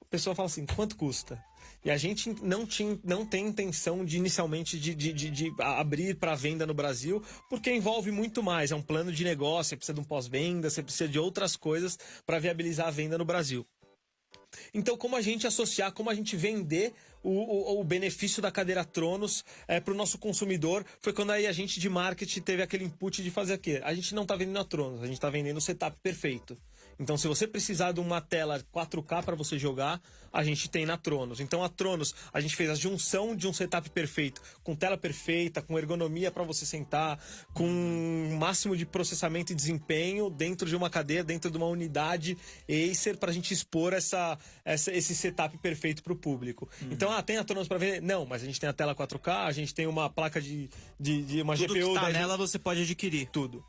a pessoa fala assim, quanto custa? E a gente não, tinha, não tem intenção de inicialmente de, de, de- de abrir para venda no Brasil, porque envolve muito mais. É um plano de negócio, você precisa de um pós-venda, você precisa de outras coisas para viabilizar a venda no Brasil. Então, como a gente associar, como a gente vender o, o- o benefício da cadeira Tronos para o nosso consumidor, foi quando aí a gente de marketing teve aquele input de fazer o quê? A gente não está vendendo a Tronos, a gente está vendendo o setup perfeito. Então, se você precisar de uma tela 4K para você jogar, a gente tem na Tronos. Então, a Tronos, a gente fez a junção de um setup perfeito, com tela perfeita, com ergonomia para você sentar, com um máximo de processamento e desempenho dentro de uma cadeia, dentro de uma unidade Acer, para a gente expor essa, essa- esse setup perfeito para o público. Então, ah, tem a Tronos para ver? Não, mas a gente tem a tela 4K, a gente tem uma placa de, de, de uma Tudo GPU que tá 10 nela você pode adquirir. tudo.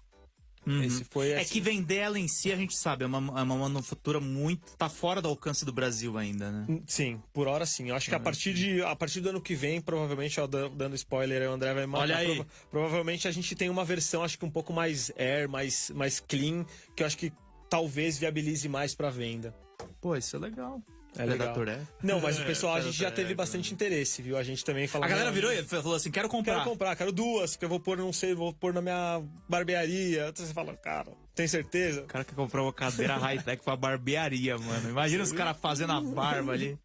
Uhum. Esse foi É que vender ela em si, a gente sabe, é uma, é uma manufatura muito. tá fora do alcance do Brasil ainda, né? Hum, Sim, por hora sim. Eu acho que a partir, de, a partir do ano que vem, provavelmente, ó, dan- dando spoiler, aí, o André vai matar. Olha aí. prova- provavelmente a gente tem uma versão, acho que um pouco mais air, mais, mais clean, que eu acho que talvez viabilize mais pra venda. Pô, isso é legal. É legal. Predator é? Não, mas o pessoal, a gente já teve é, bastante interesse, viu? A gente também falou. A galera virou e falou assim: quero comprar. Quero comprar, quero duas, que eu vou pôr, não sei, vou pôr na minha barbearia. Então você fala, cara, tem certeza? O cara que comprou uma cadeira high-tech pra barbearia, mano. Imagina os caras fazendo a barba ali.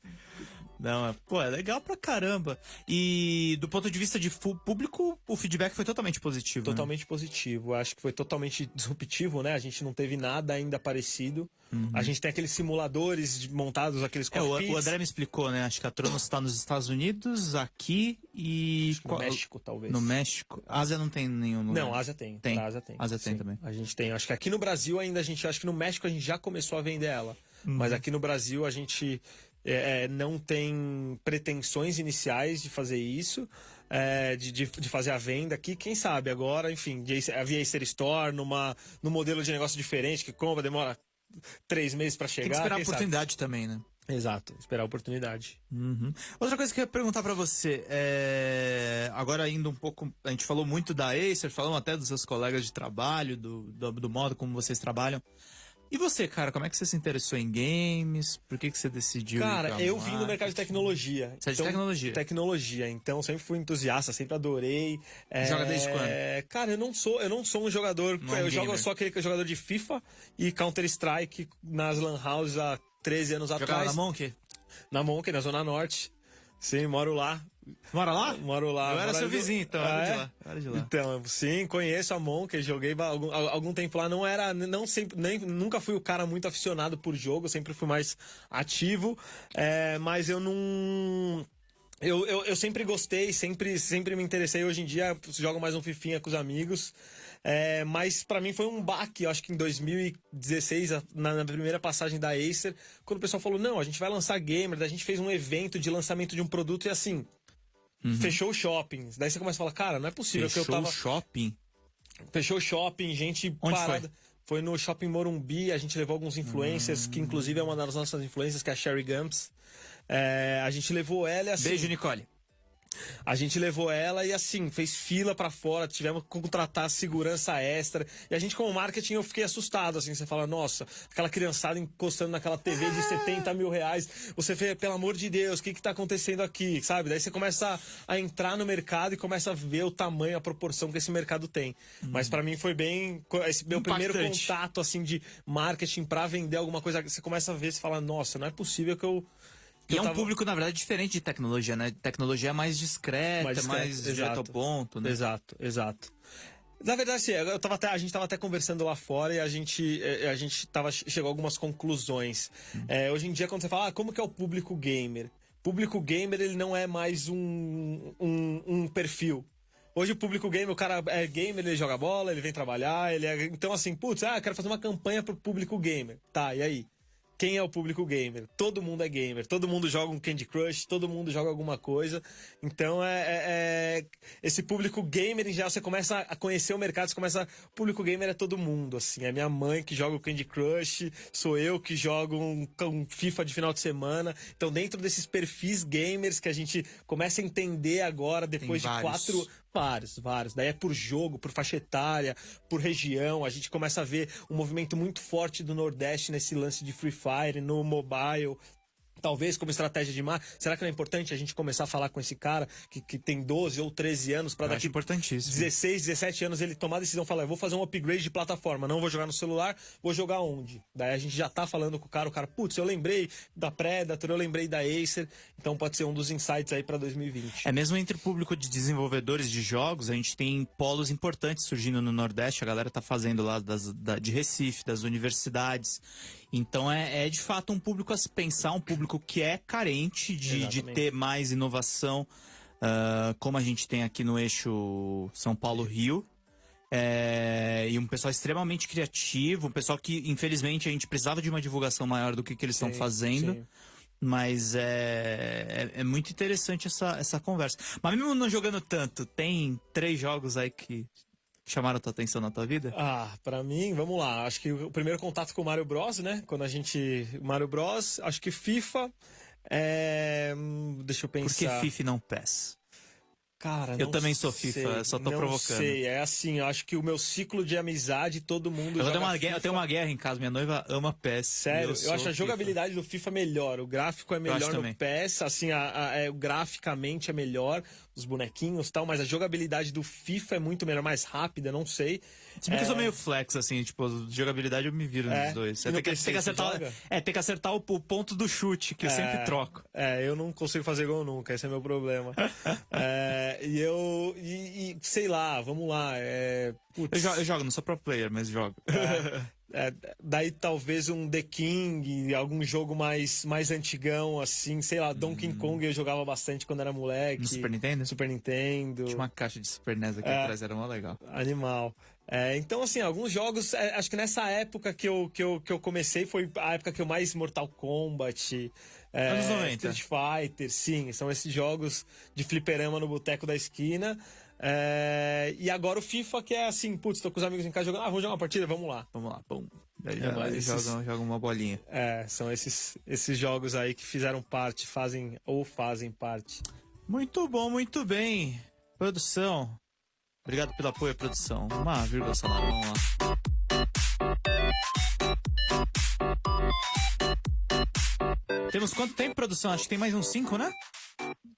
Não, é- pô, é legal pra caramba. E do ponto de vista de público, o feedback foi totalmente positivo. né? Totalmente positivo. Acho que foi totalmente disruptivo, né? A gente não teve nada ainda parecido. A gente tem aqueles simuladores montados, aqueles Uhum. É, o, o André me explicou, né? Acho que a Tronos tá nos Estados Unidos, aqui e. No qual- México, talvez. No México. Ásia não tem nenhum lugar. Não, Ásia tem. Tem. Ásia tem. Ásia tem Sim. também. A gente tem. Acho que aqui no Brasil ainda a gente. Acho que no México a gente já começou a vender ela. Uhum. Mas aqui no Brasil a gente é, é, não tem pretensões iniciais de fazer isso. é, de, de, de fazer a venda aqui, quem sabe agora, enfim, a via Acer Store, numa, num modelo de negócio diferente, que compra, demora três meses pra chegar. Tem que esperar a quem sabe? oportunidade também, né? Exato, esperar a oportunidade. Uhum. Outra coisa que eu ia perguntar pra você, é... agora indo um pouco, a gente falou muito da Acer, falamos até dos seus colegas de trabalho, do, do, do modo como vocês trabalham. E você, cara, como é que você se interessou em games? Por que, que você decidiu? Cara, eu vim do mercado de tecnologia. Você é de tecnologia? Tecnologia. Então sempre fui entusiasta, sempre adorei. É, Joga desde quando? Cara, eu não sou, eu não sou um jogador. Não é eu jogo só aquele jogador de FIFA e Counter Strike nas Lan Houses há 13 anos Jogava atrás. na Monk? Na Monk, na Zona Norte. Sim, moro lá. Mora lá? Moro lá. Eu era seu do- vizinho, então, Ah, era de é? lá. Era de lá. Então, sim, conheço a Monk, joguei algum, al- algum tempo lá, não era, não sempre, nem, nunca fui o cara muito aficionado por jogo, sempre fui mais ativo, é, mas eu não... Eu, eu, eu sempre gostei, sempre, sempre me interessei. Hoje em dia jogo mais um Fifinha com os amigos. É, mas pra mim foi um baque, eu acho que em 2016, a- na, na primeira passagem da Acer, quando o pessoal falou: não, a gente vai lançar gamer, a gente fez um evento de lançamento de um produto e assim. Fechou o shopping. Daí você começa a falar, cara, não é possível que eu Fechou tava. o shopping. Fechou o shopping, gente Onde parada. Foi? no Shopping Morumbi, a gente levou alguns influencers, que inclusive é uma das nossas influências, que é a Sherry Gumps. É, a gente levou ela assim. Beijo, Nicole. A gente levou ela e assim, fez fila pra fora, tivemos que contratar segurança extra. E a gente, como marketing, eu fiquei assustado, assim, você fala, nossa, aquela criançada encostando naquela TV de 70 mil reais. Você vê, pelo amor de Deus, o que que tá acontecendo aqui, sabe? Daí você começa a, a entrar no mercado e começa a ver o tamanho, a proporção que esse mercado tem. Mas pra mim foi bem, esse meu primeiro Impactante. contato, assim, de marketing pra vender alguma coisa. Você começa a ver, você fala, nossa, não é possível que eu... E eu é um tava- público, na verdade, diferente de tecnologia, né? Tecnologia é mais discreta, mais, discreto, mais direto ao ponto, né? Exato, exato. Na verdade, sim, eu tava até, a gente estava até conversando lá fora e a gente, a gente tava, chegou a algumas conclusões. Eh, hoje em dia, quando você fala, ah, como que é o público gamer? Público gamer, ele não é mais um, um, um perfil. Hoje o público gamer, o cara é gamer, ele joga bola, ele vem trabalhar, ele é... Então assim, putz, ah, eu quero fazer uma campanha pro público gamer. Tá, e aí? Quem é o público gamer? Todo mundo é gamer, todo mundo joga um Candy Crush, todo mundo joga alguma coisa. Então é, é- é- esse público gamer em geral você começa a conhecer o mercado, você começa, o público gamer é todo mundo, assim, é minha mãe que joga o Candy Crush, sou eu que jogo um, um FIFA de final de semana. Então dentro desses perfis gamers que a gente começa a entender agora depois de vários. quatro Vários, vários. Daí é por jogo, por faixa etária, por região. A gente começa a ver um movimento muito forte do Nordeste nesse lance de Free Fire, no mobile. Talvez como estratégia de marketing. Será que não é importante a gente começar a falar com esse cara que, que tem 12 ou 13 anos para daqui importantíssimo. 16, 17 anos ele tomar a decisão, falar, eu vou fazer um upgrade de plataforma, não vou jogar no celular, vou jogar onde? Daí a gente já tá falando com o cara, o cara, putz, eu lembrei da Predator, eu lembrei da Acer, então pode ser um dos insights aí para 2020. É mesmo entre o público de desenvolvedores de jogos, a gente tem polos importantes surgindo no Nordeste, a galera tá fazendo lá das, da- de Recife, das universidades. Então é, é de fato um público a se pensar, um público que é carente de, de ter mais inovação, ah, como a gente tem aqui no eixo São Paulo-Rio. É, e um pessoal extremamente criativo, um pessoal que, infelizmente, a gente precisava de uma divulgação maior do que, que eles estão fazendo. sim. Mas é, é, é muito interessante essa, essa conversa. Mas mesmo não jogando tanto, tem três jogos aí que chamaram a tua atenção na tua vida? Ah, pra mim, vamos lá. Acho que o primeiro contato com o Mario Bros, né? Quando a gente. Mario Bros, acho que FIFA. É... Deixa eu Por que pensar. FIFA e não PES? Cara, Eu também sou FIFA, sei, só tô não provocando. sei. É assim, eu acho que o meu ciclo de amizade, todo mundo. Eu joga tenho, uma guerra, eu FIFA. tenho uma guerra em casa, minha noiva ama PES. Sério, eu, sou acho a FIFA. jogabilidade do FIFA melhor. O gráfico é melhor no também. PES, assim, a, a- é, graficamente é melhor, os bonequinhos e tal, mas a jogabilidade do FIFA é muito melhor, mais rápida, não sei. Se bem que eu sou É, meio flex, assim, tipo, jogabilidade eu me viro É. nos dois. Tem que, tem que acertar, é, tem que acertar o, o ponto do chute, que eu sempre troco. É, eu não consigo fazer gol nunca, esse é meu problema. É, e eu. E, e, sei lá, vamos lá. É, Eu, jo- eu jogo, não sou pro player, mas jogo. é, daí talvez um The King, algum jogo mais, mais antigão, assim, sei lá, Donkey Kong eu jogava bastante quando era moleque. Hum. No Super Nintendo? Super Nintendo. Tinha uma caixa de Super NES aqui É. atrás, era mó legal. Animal. É, então, assim, alguns jogos. é, acho que nessa época que eu, que, eu, que eu comecei foi a época que eu mais Mortal Kombat. É, Anos 90. Street Fighter, sim. São esses jogos de fliperama no boteco da esquina. É, e agora o FIFA, que é assim, putz, tô com os amigos em casa jogando. Ah, vamos jogar uma partida? Vamos lá. Vamos lá, pum. Daí É, já, mas eles esses- jogam, jogam uma bolinha. É, são esses, esses jogos aí que fizeram parte, fazem ou fazem parte. Muito bom, muito bem. Produção. Obrigado pelo apoio, produção. Uma vírgula sonora, vamos lá. Temos quanto tempo, produção? Acho que tem mais uns 5, né?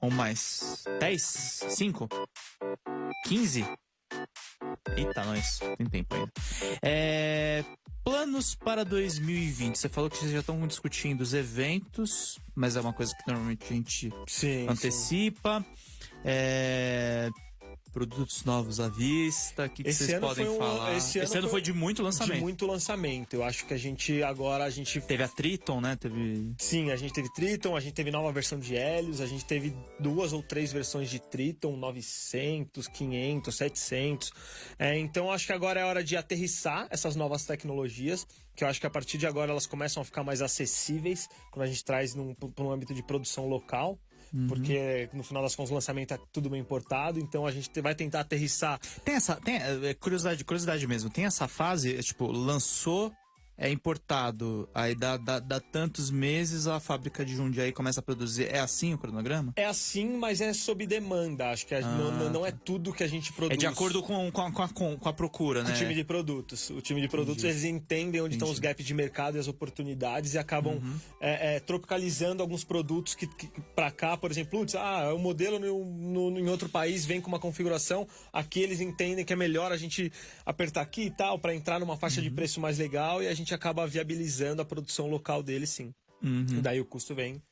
Ou mais? 10? 5? 15? Eita, nós. Tem tempo ainda. É, Planos para 2020. Você falou que vocês já estão discutindo os eventos, mas é uma coisa que normalmente a gente Sim. antecipa. É, Produtos novos à vista. O que, que vocês ano podem foi um- falar? esse ano foi, foi de muito lançamento. De muito lançamento. Eu acho que a gente agora a gente Teve a Triton, né? Teve. Sim, a gente teve Triton, a gente teve nova versão de Helios, a gente teve duas ou três versões de Triton, 900, 500, 700. É, então acho que agora é hora de aterrissar essas novas tecnologias, que eu acho que a partir de agora elas começam a ficar mais acessíveis quando a gente traz para um âmbito de produção local. Porque no final das contas o lançamento é tudo bem importado, então a gente te- vai tentar aterrissar. Tem essa. Tem, é, curiosidade, curiosidade mesmo. Tem essa fase, é, tipo, lançou, é importado. Aí dá, dá, dá tantos meses, a fábrica de Jundiaí começa a produzir. É assim o cronograma? É assim, mas é sob demanda. Acho que a- não, não- não é tudo que a gente produz. É de acordo com, com, a- com, a, com, a procura, né? O time de produtos. O time de produtos, eles entendem onde estão os gaps de mercado e as oportunidades e acabam Uhum. é, é, tropicalizando alguns produtos que, que para cá, por exemplo, putz, ah, o modelo no, no- em outro país vem com uma configuração, aqui eles entendem que é melhor a gente apertar aqui e tal, para entrar numa faixa Uhum. de preço mais legal e a gente acaba viabilizando a produção local deles, sim. Uhum. E daí o custo vem,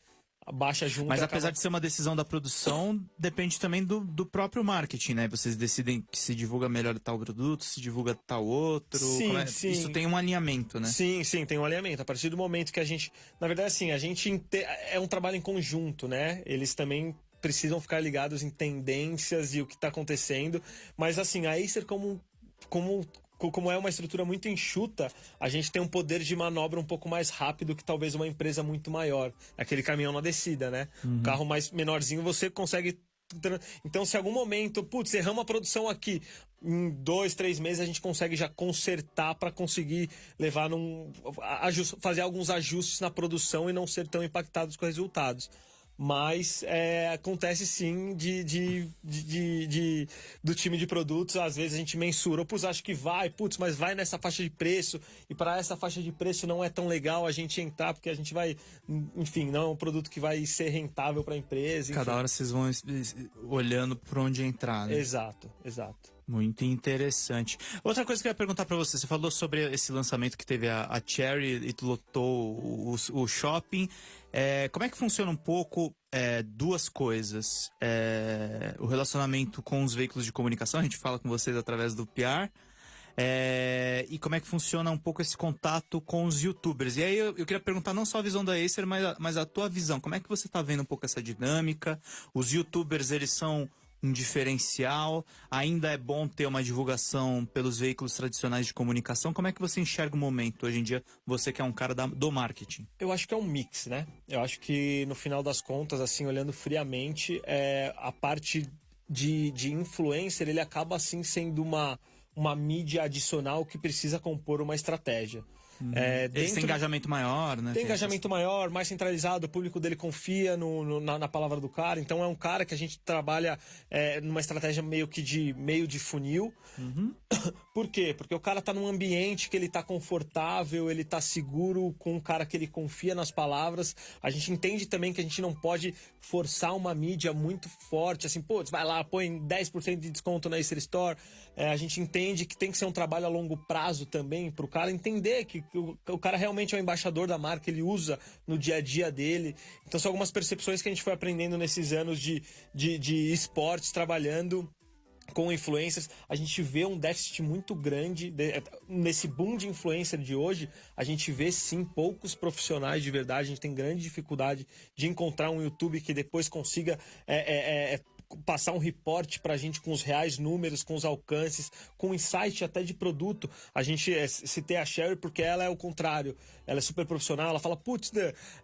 baixa junto. Mas apesar acaba- de ser uma decisão da produção, depende também do, do próprio marketing, né? Vocês decidem que se divulga melhor tal produto, se divulga tal outro. Sim, é- sim. Isso tem um alinhamento, né? Sim, sim, tem um alinhamento. A partir do momento que a gente. Na verdade, assim, a gente. inte- É um trabalho em conjunto, né? Eles também precisam ficar ligados em tendências e o que está acontecendo. Mas, assim, a Acer, como. como co- como é uma estrutura muito enxuta, a gente tem um poder de manobra um pouco mais rápido que talvez uma empresa muito maior. Aquele caminhão na descida, né? Uhum. Um carro mais menorzinho, você consegue então, se algum momento, putz, erramos a produção aqui, em dois, três meses a gente consegue já consertar para conseguir levar num. fazer alguns ajustes na produção e não ser tão impactados com os resultados. Mas é, acontece sim de, de, de, de- do time de produtos, às vezes a gente mensura, putz, acho que vai, putz, mas vai nessa faixa de preço, e para essa faixa de preço não é tão legal a gente entrar, porque a gente vai, enfim, não é um produto que vai ser rentável para a empresa. Cada enfim. hora vocês vão olhando por onde entrar, né? Exato, exato. Muito interessante. Outra coisa que eu ia perguntar pra você, você falou sobre esse lançamento que teve a, a Cherry e lotou o, o shopping. É, como é que funciona um pouco é, duas coisas? É, o relacionamento com os veículos de comunicação, a gente fala com vocês através do PR. É, e como é que funciona um pouco esse contato com os youtubers? E aí eu, eu queria perguntar não só a visão da Acer, mas a, mas a tua visão. Como é que você tá vendo um pouco essa dinâmica? Os youtubers, eles são um diferencial? Ainda é bom ter uma divulgação pelos veículos tradicionais de comunicação? Como é que você enxerga o momento hoje em dia, você que é um cara da- do marketing? Eu acho que é um mix, né? Eu acho que no final das contas, assim, olhando friamente, é, a parte de, de influencer, ele acaba assim sendo uma, uma mídia adicional que precisa compor uma estratégia. É, Eles têm dentro- engajamento maior, né? Tem engajamento maior, mais centralizado, o público dele confia no, no- na, na palavra do cara. Então é um cara que a gente trabalha é, numa estratégia meio que de meio de funil. Por quê? Porque o cara tá num ambiente que ele tá confortável, ele tá seguro com um cara que ele confia nas palavras. A gente entende também que a gente não pode forçar uma mídia muito forte, assim, putz, vai lá, põe 10% de desconto na Acer Store. É, a gente entende que tem que ser um trabalho a longo prazo também, pro cara entender que o, o cara realmente é o embaixador da marca, ele usa no dia a dia dele. Então são algumas percepções que a gente foi aprendendo nesses anos de, de, de esportes, trabalhando com influencers, a gente vê um déficit muito grande de- nesse boom de influencer de hoje. A gente vê sim poucos profissionais de verdade. A gente tem grande dificuldade de encontrar um YouTube que depois consiga é, é, é, passar um reporte pra gente com os reais números, com os alcances, com insight até de produto. A gente é, citei a Sherry porque ela é o contrário. Ela é super profissional, ela fala, putz,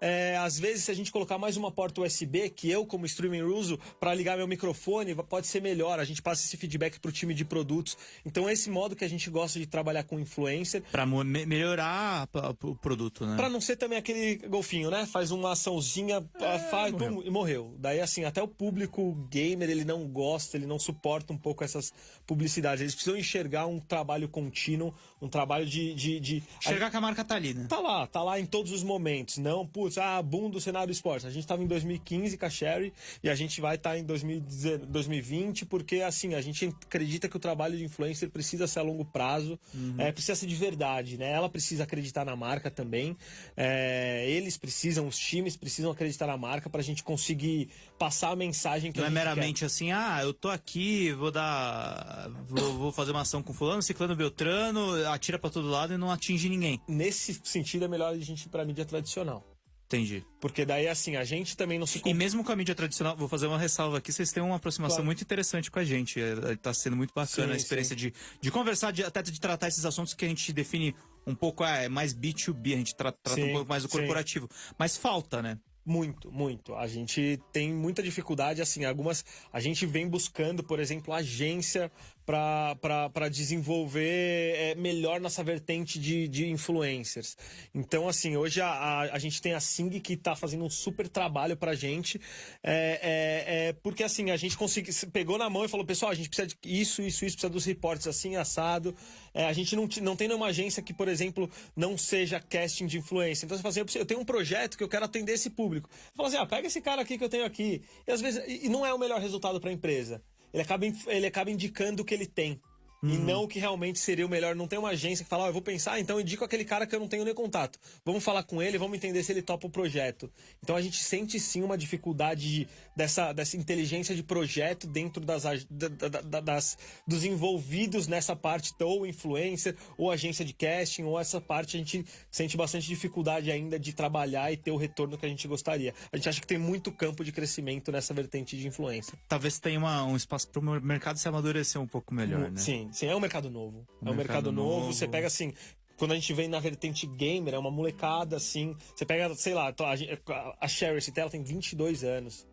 é, às vezes se a gente colocar mais uma porta USB, que eu como streaming uso, para ligar meu microfone, pode ser melhor. A gente passa esse feedback pro time de produtos. Então é esse modo que a gente gosta de trabalhar com influencer. Pra mo- me- melhorar a- a- o produto, né? Pra não ser também aquele golfinho, né? Faz uma açãozinha, faz, morreu. pum, e morreu. Daí, assim, até o público gamer, ele não gosta, ele não suporta um pouco essas publicidades. Eles precisam enxergar um trabalho contínuo, um trabalho de... de, de... Enxergar que a marca tá ali, né? Tá lá, tá lá em todos os momentos. Não, putz, ah, boom do cenário esporte. A gente tava em 2015 com a Sherry e a gente vai estar em 2010 2020 porque, assim, a gente acredita que o trabalho de influencer precisa ser a longo prazo, é, precisa ser de verdade, né? Ela precisa acreditar na marca também. É, eles precisam, os times precisam acreditar na marca pra gente conseguir passar a mensagem que Não é meramente quer. assim, ah, eu tô aqui, vou dar. Vou, vou fazer uma ação com fulano, ciclano, beltrano, atira pra todo lado e não atinge ninguém. Nesse sentido, é melhor a gente ir pra mídia tradicional. Entendi. Porque daí, assim, a gente também não se E mesmo com a mídia tradicional, vou fazer uma ressalva aqui, vocês têm uma aproximação Claro. muito interessante com a gente. É, tá sendo muito bacana Sim, a experiência de, de conversar, de, até de tratar esses assuntos que a gente define um pouco, ah, é mais B2B, a gente tra- trata Sim, um pouco mais do corporativo. Mas falta, né? Muito, muito. A gente tem muita dificuldade, assim, algumas. A gente vem buscando, por exemplo, agência para desenvolver é, melhor nossa vertente de, de influencers. Então, assim, hoje a, a, a gente tem a Sing que está fazendo um super trabalho pra gente. É, é, é, porque assim, a gente conseguiu, pegou na mão e falou, pessoal, a gente precisa de isso, isso, isso, precisa dos reportes assim, assado. É, a gente não, não tem nenhuma agência que, por exemplo, não seja casting de influência. Então você fala assim, eu, preciso- eu tenho um projeto que eu quero atender esse público. Fala assim, ah, pega esse cara aqui que eu tenho aqui. E às vezes, e não é o melhor resultado para a empresa. Ele acaba, ele acaba indicando o que ele tem. E não o que realmente seria o melhor. Não tem uma agência que fala, ó, eu vou pensar, então indico aquele cara que eu não tenho nem contato. Vamos falar com ele, vamos entender se ele topa o projeto. Então a gente sente sim uma dificuldade de- dessa, dessa inteligência de projeto dentro das, da- da- da- das- dos envolvidos nessa parte, ou influencer, ou agência de casting, ou essa parte a gente sente bastante dificuldade ainda de trabalhar e ter o retorno que a gente gostaria. A gente acha que tem muito campo de crescimento nessa vertente de influência. Talvez tenha uma- um espaço para o mercado se amadurecer um pouco melhor, né? Sim, sim, é um mercado novo. é um mercado mercado novo. novo. Você pega assim. Quando a gente vem na vertente gamer, é uma molecada assim. Você pega, sei lá, a, a Sherry, esse ela tem 22 anos.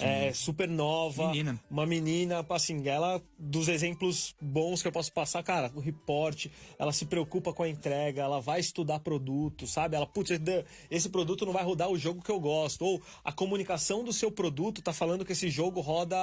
É super nova. Menina. Uma menina, assim, ela, dos exemplos bons que eu posso passar, cara, o report, ela se preocupa com a entrega, ela vai estudar produto, sabe? Ela, putz, esse produto não vai rodar o jogo que eu gosto. Ou a comunicação do seu produto tá falando que esse jogo roda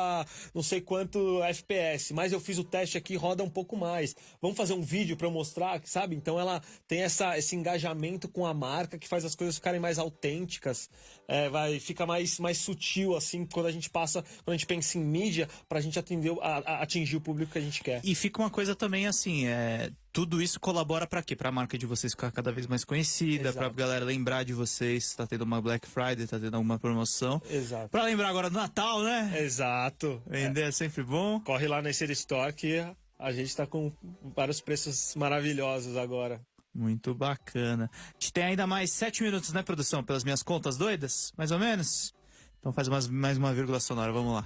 não sei quanto FPS, mas eu fiz o teste aqui roda um pouco mais. Vamos fazer um vídeo para eu mostrar, sabe? Então ela tem essa, esse engajamento com a marca que faz as coisas ficarem mais autênticas, é, vai fica mais, mais sutil assim quando a gente passa, quando a gente pensa em mídia pra gente atender, a, a, atingir o público que a gente quer. E fica uma coisa também assim, é, tudo isso colabora para quê? Para a marca de vocês ficar cada vez mais conhecida, para galera lembrar de vocês, tá tendo uma Black Friday, tá tendo alguma promoção. Exato. Para lembrar agora do Natal, né? Exato. Vender é. é sempre bom. Corre lá na City Store que a gente tá com vários preços maravilhosos agora. Muito bacana. A gente tem ainda mais sete minutos, né, produção? Pelas minhas contas doidas, mais ou menos? Então faz umas, mais uma vírgula sonora, vamos lá.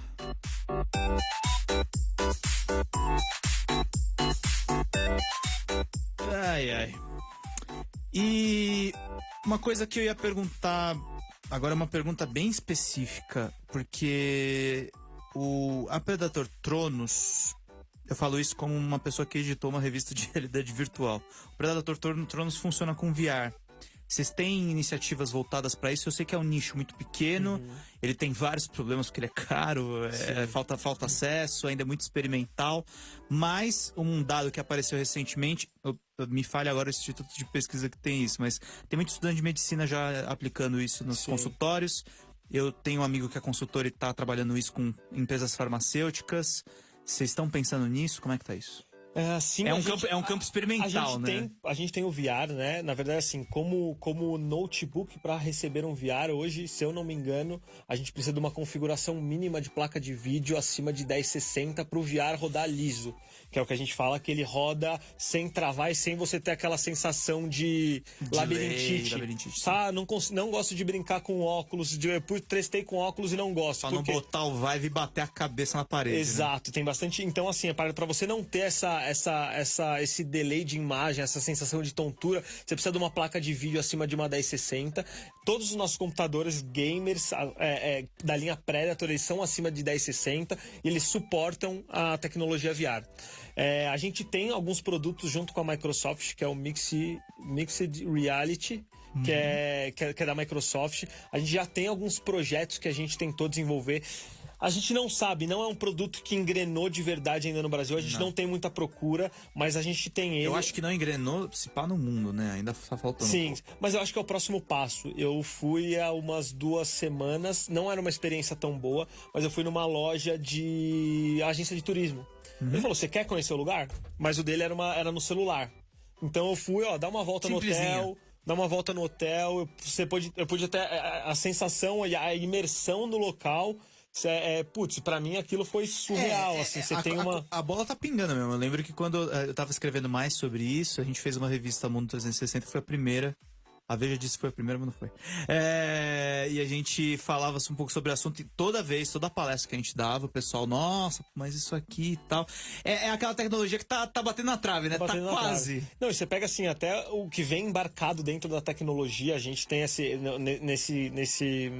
Ai, ai. E uma coisa que eu ia perguntar, agora é uma pergunta bem específica, porque o a Predator Tronos, eu falo isso como uma pessoa que editou uma revista de realidade virtual. O Predator Tronos funciona com VR. Vocês têm iniciativas voltadas para isso? Eu sei que é um nicho muito pequeno, uhum. ele tem vários problemas porque ele é caro, é, falta, falta acesso, ainda é muito experimental. Mas um dado que apareceu recentemente, eu, eu, me falha agora o instituto de pesquisa que tem isso, mas tem muito estudante de medicina já aplicando isso nos Sim. consultórios. Eu tenho um amigo que é consultor e está trabalhando isso com empresas farmacêuticas. Vocês estão pensando nisso? Como é que tá isso? É, sim, é, um gente, campo, é um campo experimental, a né? Tem, a gente tem o VR, né? Na verdade, assim, como, como notebook para receber um VR, hoje, se eu não me engano, a gente precisa de uma configuração mínima de placa de vídeo acima de 1060 para o VR rodar liso que é o que a gente fala, que ele roda sem travar e sem você ter aquela sensação de, de labirintite. labirintite tá? Não, não gosto de brincar com óculos, de, eu testei com óculos e não gosto. Pra porque... não botar o vibe e bater a cabeça na parede. Né? Exato, né? tem bastante. Então, assim, é para você não ter essa, essa, essa, esse delay de imagem, essa sensação de tontura, você precisa de uma placa de vídeo acima de uma 1060. Todos os nossos computadores gamers é, é, da linha Predator, eles são acima de 1060 e eles suportam a tecnologia VR. É, a gente tem alguns produtos junto com a Microsoft, que é o Mixed, Mixed Reality, uhum. que, é, que, é, que é da Microsoft. A gente já tem alguns projetos que a gente tentou desenvolver. A gente não sabe, não é um produto que engrenou de verdade ainda no Brasil. A gente não, não tem muita procura, mas a gente tem ele. Eu acho que não engrenou se pá no mundo, né? Ainda tá faltando. Sim, um mas eu acho que é o próximo passo. Eu fui há umas duas semanas, não era uma experiência tão boa, mas eu fui numa loja de agência de turismo. Uhum. Ele falou: Você quer conhecer o lugar? Mas o dele era, uma, era no celular. Então eu fui, ó, dar uma volta no hotel dar uma volta no hotel, você pode, eu pude até a, a sensação e a imersão no local é, é, putz, pra mim aquilo foi surreal, é, assim, você a, tem uma... A, a, bola tá pingando mesmo, eu lembro que quando eu tava escrevendo mais sobre isso, a gente fez uma revista Mundo 360, que foi a primeira a Veja disse que foi a primeira, mas não foi. É, e a gente falava um pouco sobre o assunto e toda vez, toda palestra que a gente dava, o pessoal, nossa, mas isso aqui e tal. É, é aquela tecnologia que tá, tá batendo na trave, né? Tá, tá quase. Não, e você pega assim, até o que vem embarcado dentro da tecnologia, a gente tem esse, nesse, nesse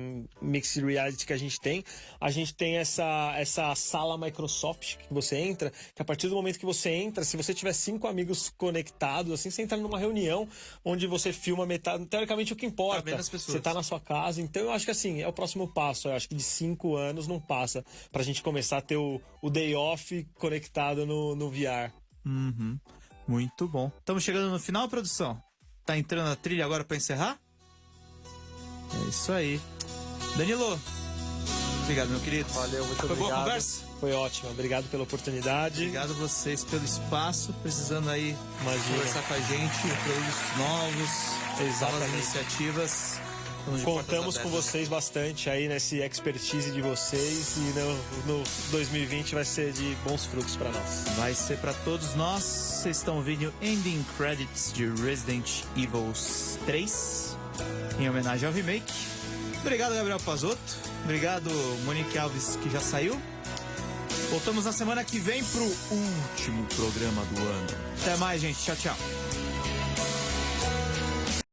mixed reality que a gente tem, a gente tem essa, essa sala Microsoft que você entra, que a partir do momento que você entra, se você tiver cinco amigos conectados, assim, você entra numa reunião onde você filma metade teoricamente o que importa. Tá você tá na sua casa. Então eu acho que assim, é o próximo passo. Eu acho que de cinco anos não passa pra gente começar a ter o, o day off conectado no, no VR. Uhum. Muito bom. Estamos chegando no final, produção. Tá entrando a trilha agora para encerrar? É isso aí. Danilo, obrigado, meu querido. Valeu, muito Foi obrigado. boa conversa? Foi ótimo, obrigado pela oportunidade. Obrigado a vocês pelo espaço, precisando aí Imagina. conversar com a gente, produtos novos, Exatamente. novas iniciativas. Contamos com vocês bastante aí nesse expertise de vocês e no, no 2020 vai ser de bons frutos para nós. Vai ser para todos nós. Vocês estão ouvindo Ending Credits de Resident Evil 3 em homenagem ao remake. Obrigado, Gabriel Pazotto. Obrigado, Monique Alves, que já saiu. Voltamos na semana que vem pro último programa do ano. Até mais, gente. Tchau, tchau.